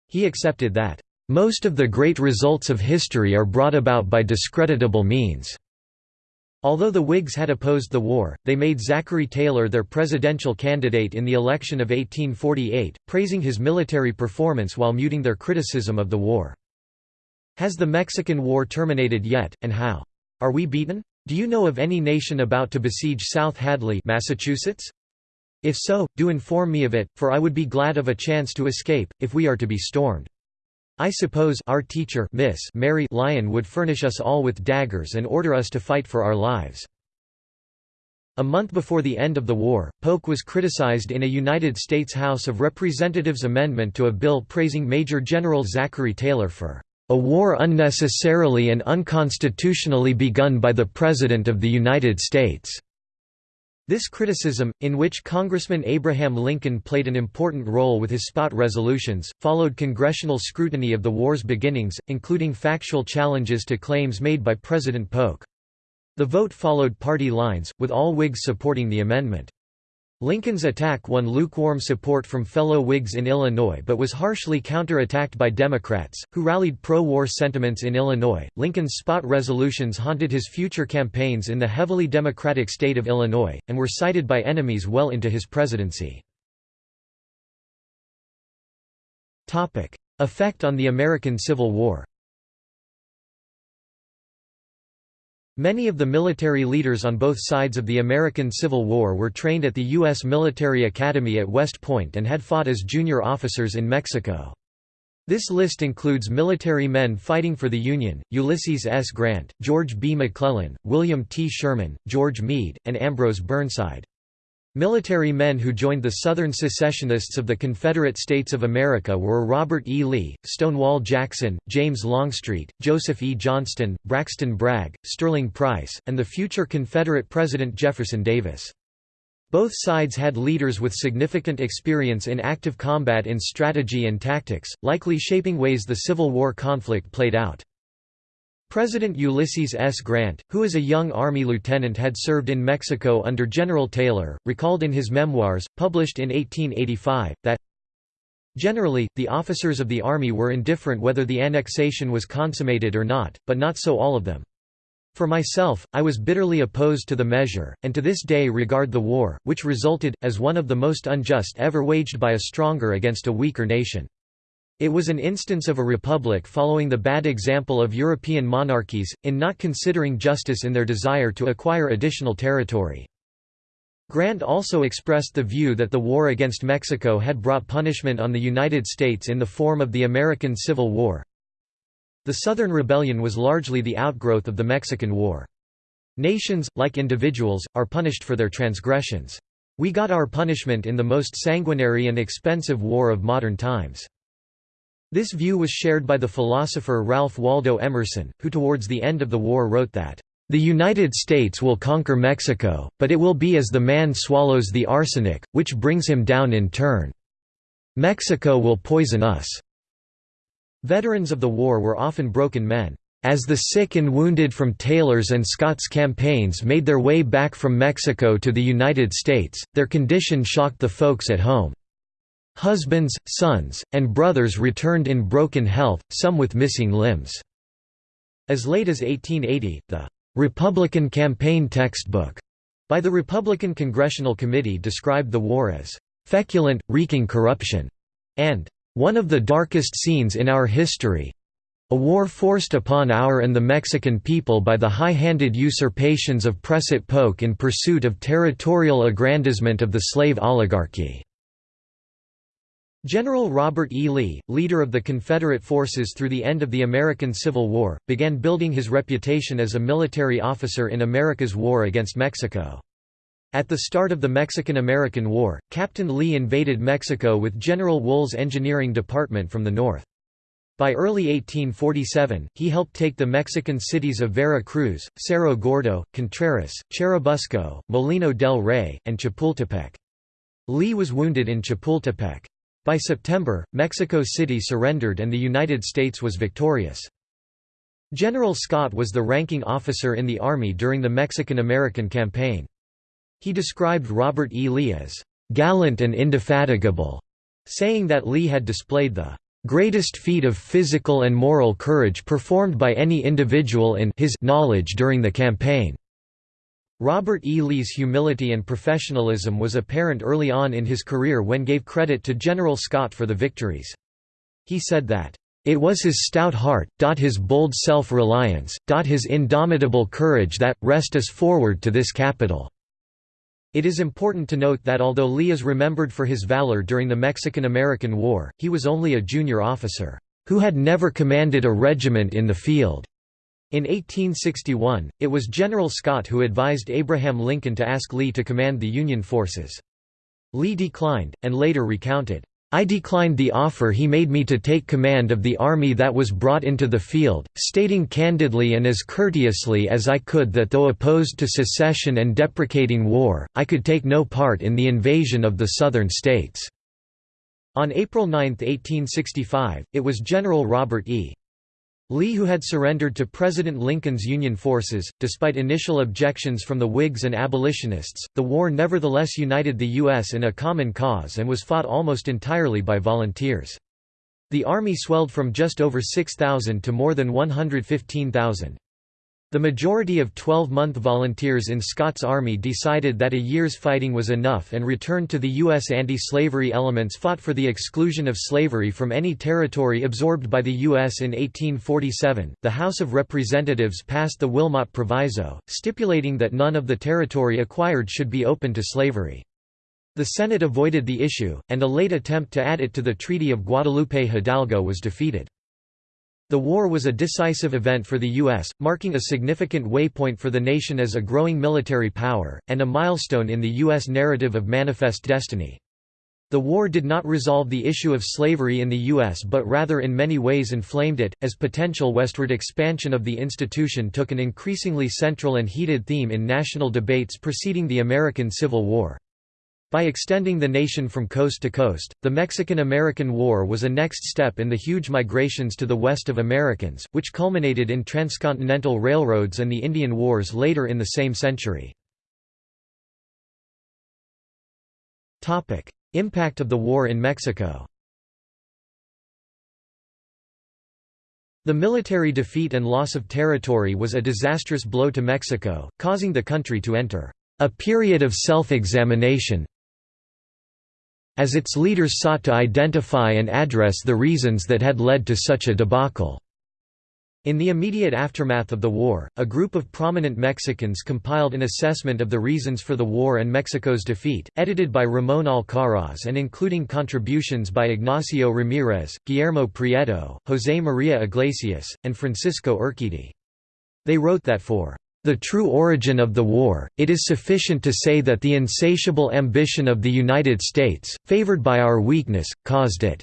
he accepted that, "...most of the great results of history are brought about by discreditable means." Although the Whigs had opposed the war, they made Zachary Taylor their presidential candidate in the election of 1848, praising his military performance while muting their criticism of the war. Has the Mexican War terminated yet, and how? Are we beaten? Do you know of any nation about to besiege South Hadley Massachusetts? If so, do inform me of it, for I would be glad of a chance to escape, if we are to be stormed. I suppose our teacher Miss Mary Lyon would furnish us all with daggers and order us to fight for our lives. A month before the end of the war, Polk was criticized in a United States House of Representatives amendment to a bill praising Major General Zachary Taylor for a war unnecessarily and unconstitutionally begun by the President of the United States. This criticism, in which Congressman Abraham Lincoln played an important role with his spot resolutions, followed congressional scrutiny of the war's beginnings, including factual challenges to claims made by President Polk. The vote followed party lines, with all Whigs supporting the amendment. Lincoln's attack won lukewarm support from fellow Whigs in Illinois but was harshly counter-attacked by Democrats, who rallied pro-war sentiments in Illinois. Lincoln's spot resolutions haunted his future campaigns in the heavily Democratic state of Illinois, and were cited by enemies well into his presidency. Effect on the American Civil War Many of the military leaders on both sides of the American Civil War were trained at the U.S. Military Academy at West Point and had fought as junior officers in Mexico. This list includes military men fighting for the Union, Ulysses S. Grant, George B. McClellan, William T. Sherman, George Meade, and Ambrose Burnside. Military men who joined the Southern secessionists of the Confederate States of America were Robert E. Lee, Stonewall Jackson, James Longstreet, Joseph E. Johnston, Braxton Bragg, Sterling Price, and the future Confederate President Jefferson Davis. Both sides had leaders with significant experience in active combat in strategy and tactics, likely shaping ways the Civil War conflict played out. President Ulysses S. Grant, who as a young Army lieutenant had served in Mexico under General Taylor, recalled in his memoirs, published in 1885, that Generally, the officers of the Army were indifferent whether the annexation was consummated or not, but not so all of them. For myself, I was bitterly opposed to the measure, and to this day regard the war, which resulted, as one of the most unjust ever waged by a stronger against a weaker nation. It was an instance of a republic following the bad example of European monarchies, in not considering justice in their desire to acquire additional territory. Grant also expressed the view that the war against Mexico had brought punishment on the United States in the form of the American Civil War, the Southern Rebellion was largely the outgrowth of the Mexican War. Nations, like individuals, are punished for their transgressions. We got our punishment in the most sanguinary and expensive war of modern times. This view was shared by the philosopher Ralph Waldo Emerson, who towards the end of the war wrote that, "...the United States will conquer Mexico, but it will be as the man swallows the arsenic, which brings him down in turn. Mexico will poison us." Veterans of the war were often broken men. As the sick and wounded from Taylor's and Scott's campaigns made their way back from Mexico to the United States, their condition shocked the folks at home. Husbands, sons, and brothers returned in broken health, some with missing limbs. As late as 1880, the Republican Campaign Textbook by the Republican Congressional Committee described the war as feculent, reeking corruption, and one of the darkest scenes in our history a war forced upon our and the Mexican people by the high-handed usurpations of Prusset Polk in pursuit of territorial aggrandizement of the slave oligarchy." General Robert E. Lee, leader of the Confederate forces through the end of the American Civil War, began building his reputation as a military officer in America's war against Mexico. At the start of the Mexican–American War, Captain Lee invaded Mexico with General Wool's engineering department from the north. By early 1847, he helped take the Mexican cities of Vera Cruz, Cerro Gordo, Contreras, Churubusco, Molino del Rey, and Chapultepec. Lee was wounded in Chapultepec. By September, Mexico City surrendered and the United States was victorious. General Scott was the ranking officer in the Army during the Mexican–American campaign. He described Robert E. Lee as, "...gallant and indefatigable", saying that Lee had displayed the greatest feat of physical and moral courage performed by any individual in his knowledge during the campaign." Robert E. Lee's humility and professionalism was apparent early on in his career when gave credit to General Scott for the victories. He said that, "...it was his stout heart, his bold self-reliance, his indomitable courage that, rest us forward to this capital." It is important to note that although Lee is remembered for his valor during the Mexican–American War, he was only a junior officer, who had never commanded a regiment in the field. In 1861, it was General Scott who advised Abraham Lincoln to ask Lee to command the Union forces. Lee declined, and later recounted, I declined the offer he made me to take command of the army that was brought into the field, stating candidly and as courteously as I could that though opposed to secession and deprecating war, I could take no part in the invasion of the Southern states." On April 9, 1865, it was General Robert E. Lee who had surrendered to President Lincoln's Union forces, despite initial objections from the Whigs and abolitionists, the war nevertheless united the U.S. in a common cause and was fought almost entirely by volunteers. The Army swelled from just over 6,000 to more than 115,000. The majority of 12-month volunteers in Scott's army decided that a year's fighting was enough and returned to the U.S. Anti-slavery elements fought for the exclusion of slavery from any territory absorbed by the U.S. in 1847. The House of Representatives passed the Wilmot Proviso, stipulating that none of the territory acquired should be open to slavery. The Senate avoided the issue, and a late attempt to add it to the Treaty of Guadalupe Hidalgo was defeated. The war was a decisive event for the U.S., marking a significant waypoint for the nation as a growing military power, and a milestone in the U.S. narrative of manifest destiny. The war did not resolve the issue of slavery in the U.S. but rather in many ways inflamed it, as potential westward expansion of the institution took an increasingly central and heated theme in national debates preceding the American Civil War. By extending the nation from coast to coast, the Mexican–American War was a next step in the huge migrations to the west of Americans, which culminated in transcontinental railroads and the Indian Wars later in the same century. Impact of the war in Mexico The military defeat and loss of territory was a disastrous blow to Mexico, causing the country to enter a period of self-examination as its leaders sought to identify and address the reasons that had led to such a debacle. In the immediate aftermath of the war, a group of prominent Mexicans compiled an assessment of the reasons for the war and Mexico's defeat, edited by Ramón Alcaraz and including contributions by Ignacio Ramírez, Guillermo Prieto, José María Iglesias, and Francisco Urquidi. They wrote that for the true origin of the war, it is sufficient to say that the insatiable ambition of the United States, favored by our weakness, caused it."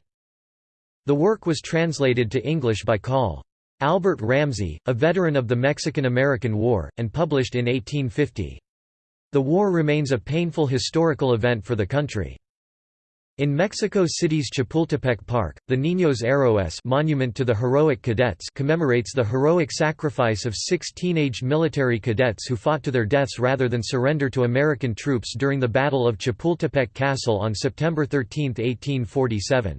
The work was translated to English by Col. Albert Ramsey, a veteran of the Mexican–American War, and published in 1850. The war remains a painful historical event for the country. In Mexico City's Chapultepec Park, the Niños Héroes monument to the heroic cadets commemorates the heroic sacrifice of six teenage military cadets who fought to their deaths rather than surrender to American troops during the Battle of Chapultepec Castle on September 13, 1847.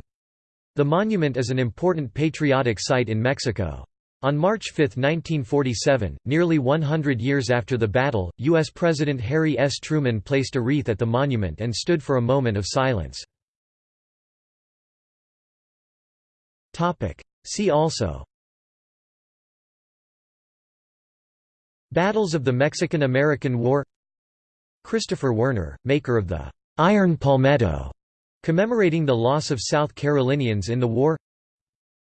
The monument is an important patriotic site in Mexico. On March 5, 1947, nearly 100 years after the battle, U.S. President Harry S. Truman placed a wreath at the monument and stood for a moment of silence. See also. Battles of the Mexican–American War. Christopher Werner, maker of the «Iron Palmetto», commemorating the loss of South Carolinians in the war.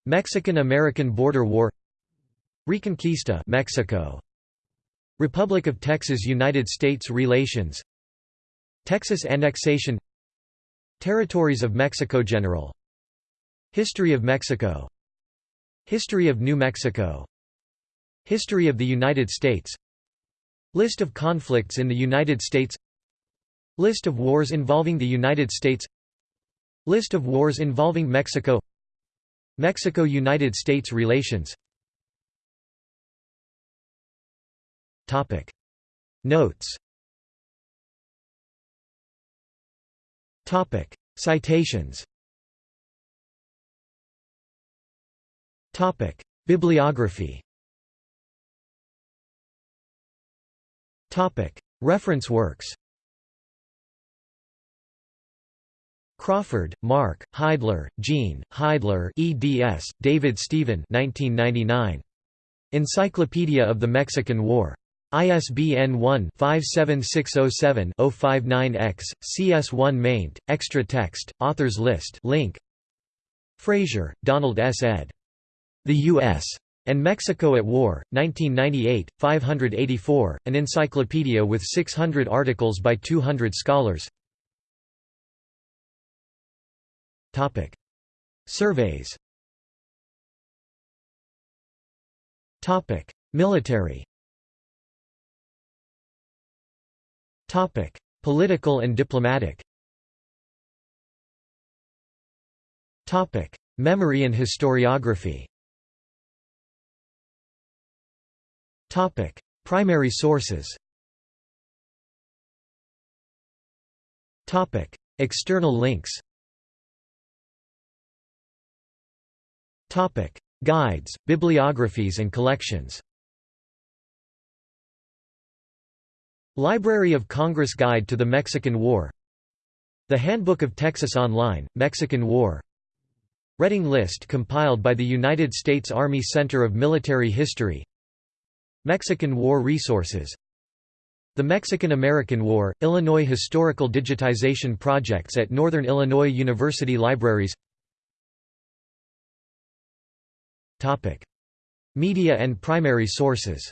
Mexican–American Border War. Reconquista Mexico. Republic of Texas United States relations. Texas annexation. Territories of Mexico General History of Mexico. History of New Mexico. History of the United States. List of conflicts in the United States. List of wars involving the United States. List of wars involving Mexico. Mexico–United States relations. Topic. Notes. Topic. Citations Topic Bibliography Topic Reference works Crawford, Mark, Heidler, Jean, Heidler eds, David Stephen 1999. Encyclopedia of the Mexican War. ISBN 1-57607-059-X, CS1 maint, extra text, authors list link. Frazier, Donald S. ed. The U.S. and Mexico at War, 1998, 584, an encyclopedia with 600 articles by 200 scholars. Surveys. Military. Topic: Political and diplomatic. Topic: Memory and historiography. Topic: Primary sources. Topic: External links. Topic: Guides, bibliographies and collections. Library of Congress Guide to the Mexican War The Handbook of Texas Online, Mexican War Reading list compiled by the United States Army Center of Military History Mexican War Resources. The Mexican–American War, Illinois Historical Digitization Projects at Northern Illinois University Libraries. Media and primary sources.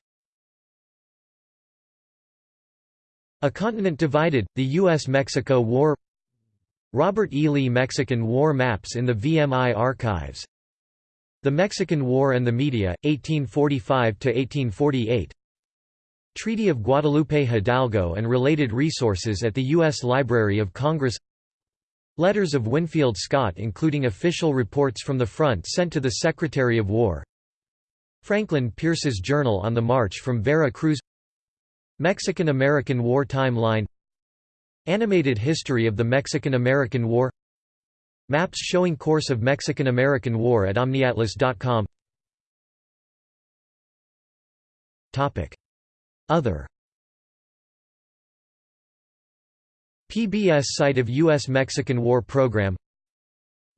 A Continent Divided, The U.S.-Mexico War. Robert E. Lee Mexican War Maps in the VMI Archives The Mexican War and the Media, 1845–1848 Treaty of Guadalupe Hidalgo and related resources at the U.S. Library of Congress. Letters of Winfield Scott including official reports from the front sent to the Secretary of War. Franklin Pierce's Journal on the March from Vera Cruz. Mexican–American War Timeline. Animated History of the Mexican–American War Maps showing course of Mexican–American War at omniatlas.com Other. PBS site of U.S.-Mexican War Program.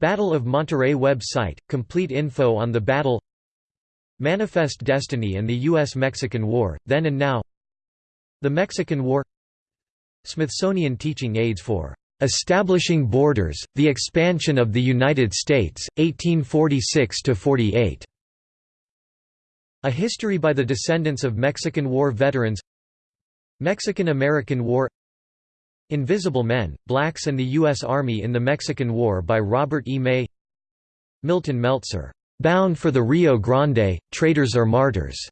Battle of Monterrey web site, complete info on the battle. Manifest Destiny and the U.S.-Mexican War, then and now. The Mexican War. Smithsonian Teaching Aids for "...establishing borders, the expansion of the United States, 1846–48". A History by the Descendants of Mexican War Veterans Mexican–American War Invisible Men, Blacks and the U.S. Army in the Mexican War by Robert E. May Milton Meltzer, "'Bound for the Rio Grande, Traitors or Martyrs'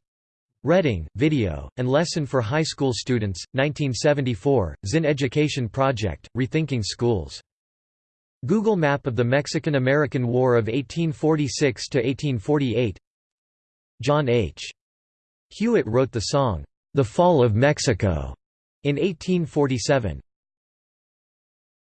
Reading, Video, and Lesson for High School Students, 1974, Zinn Education Project, Rethinking Schools. Google Map of the Mexican–American War of 1846–1848 John H. Hewitt wrote the song, "'The Fall of Mexico' in 1847.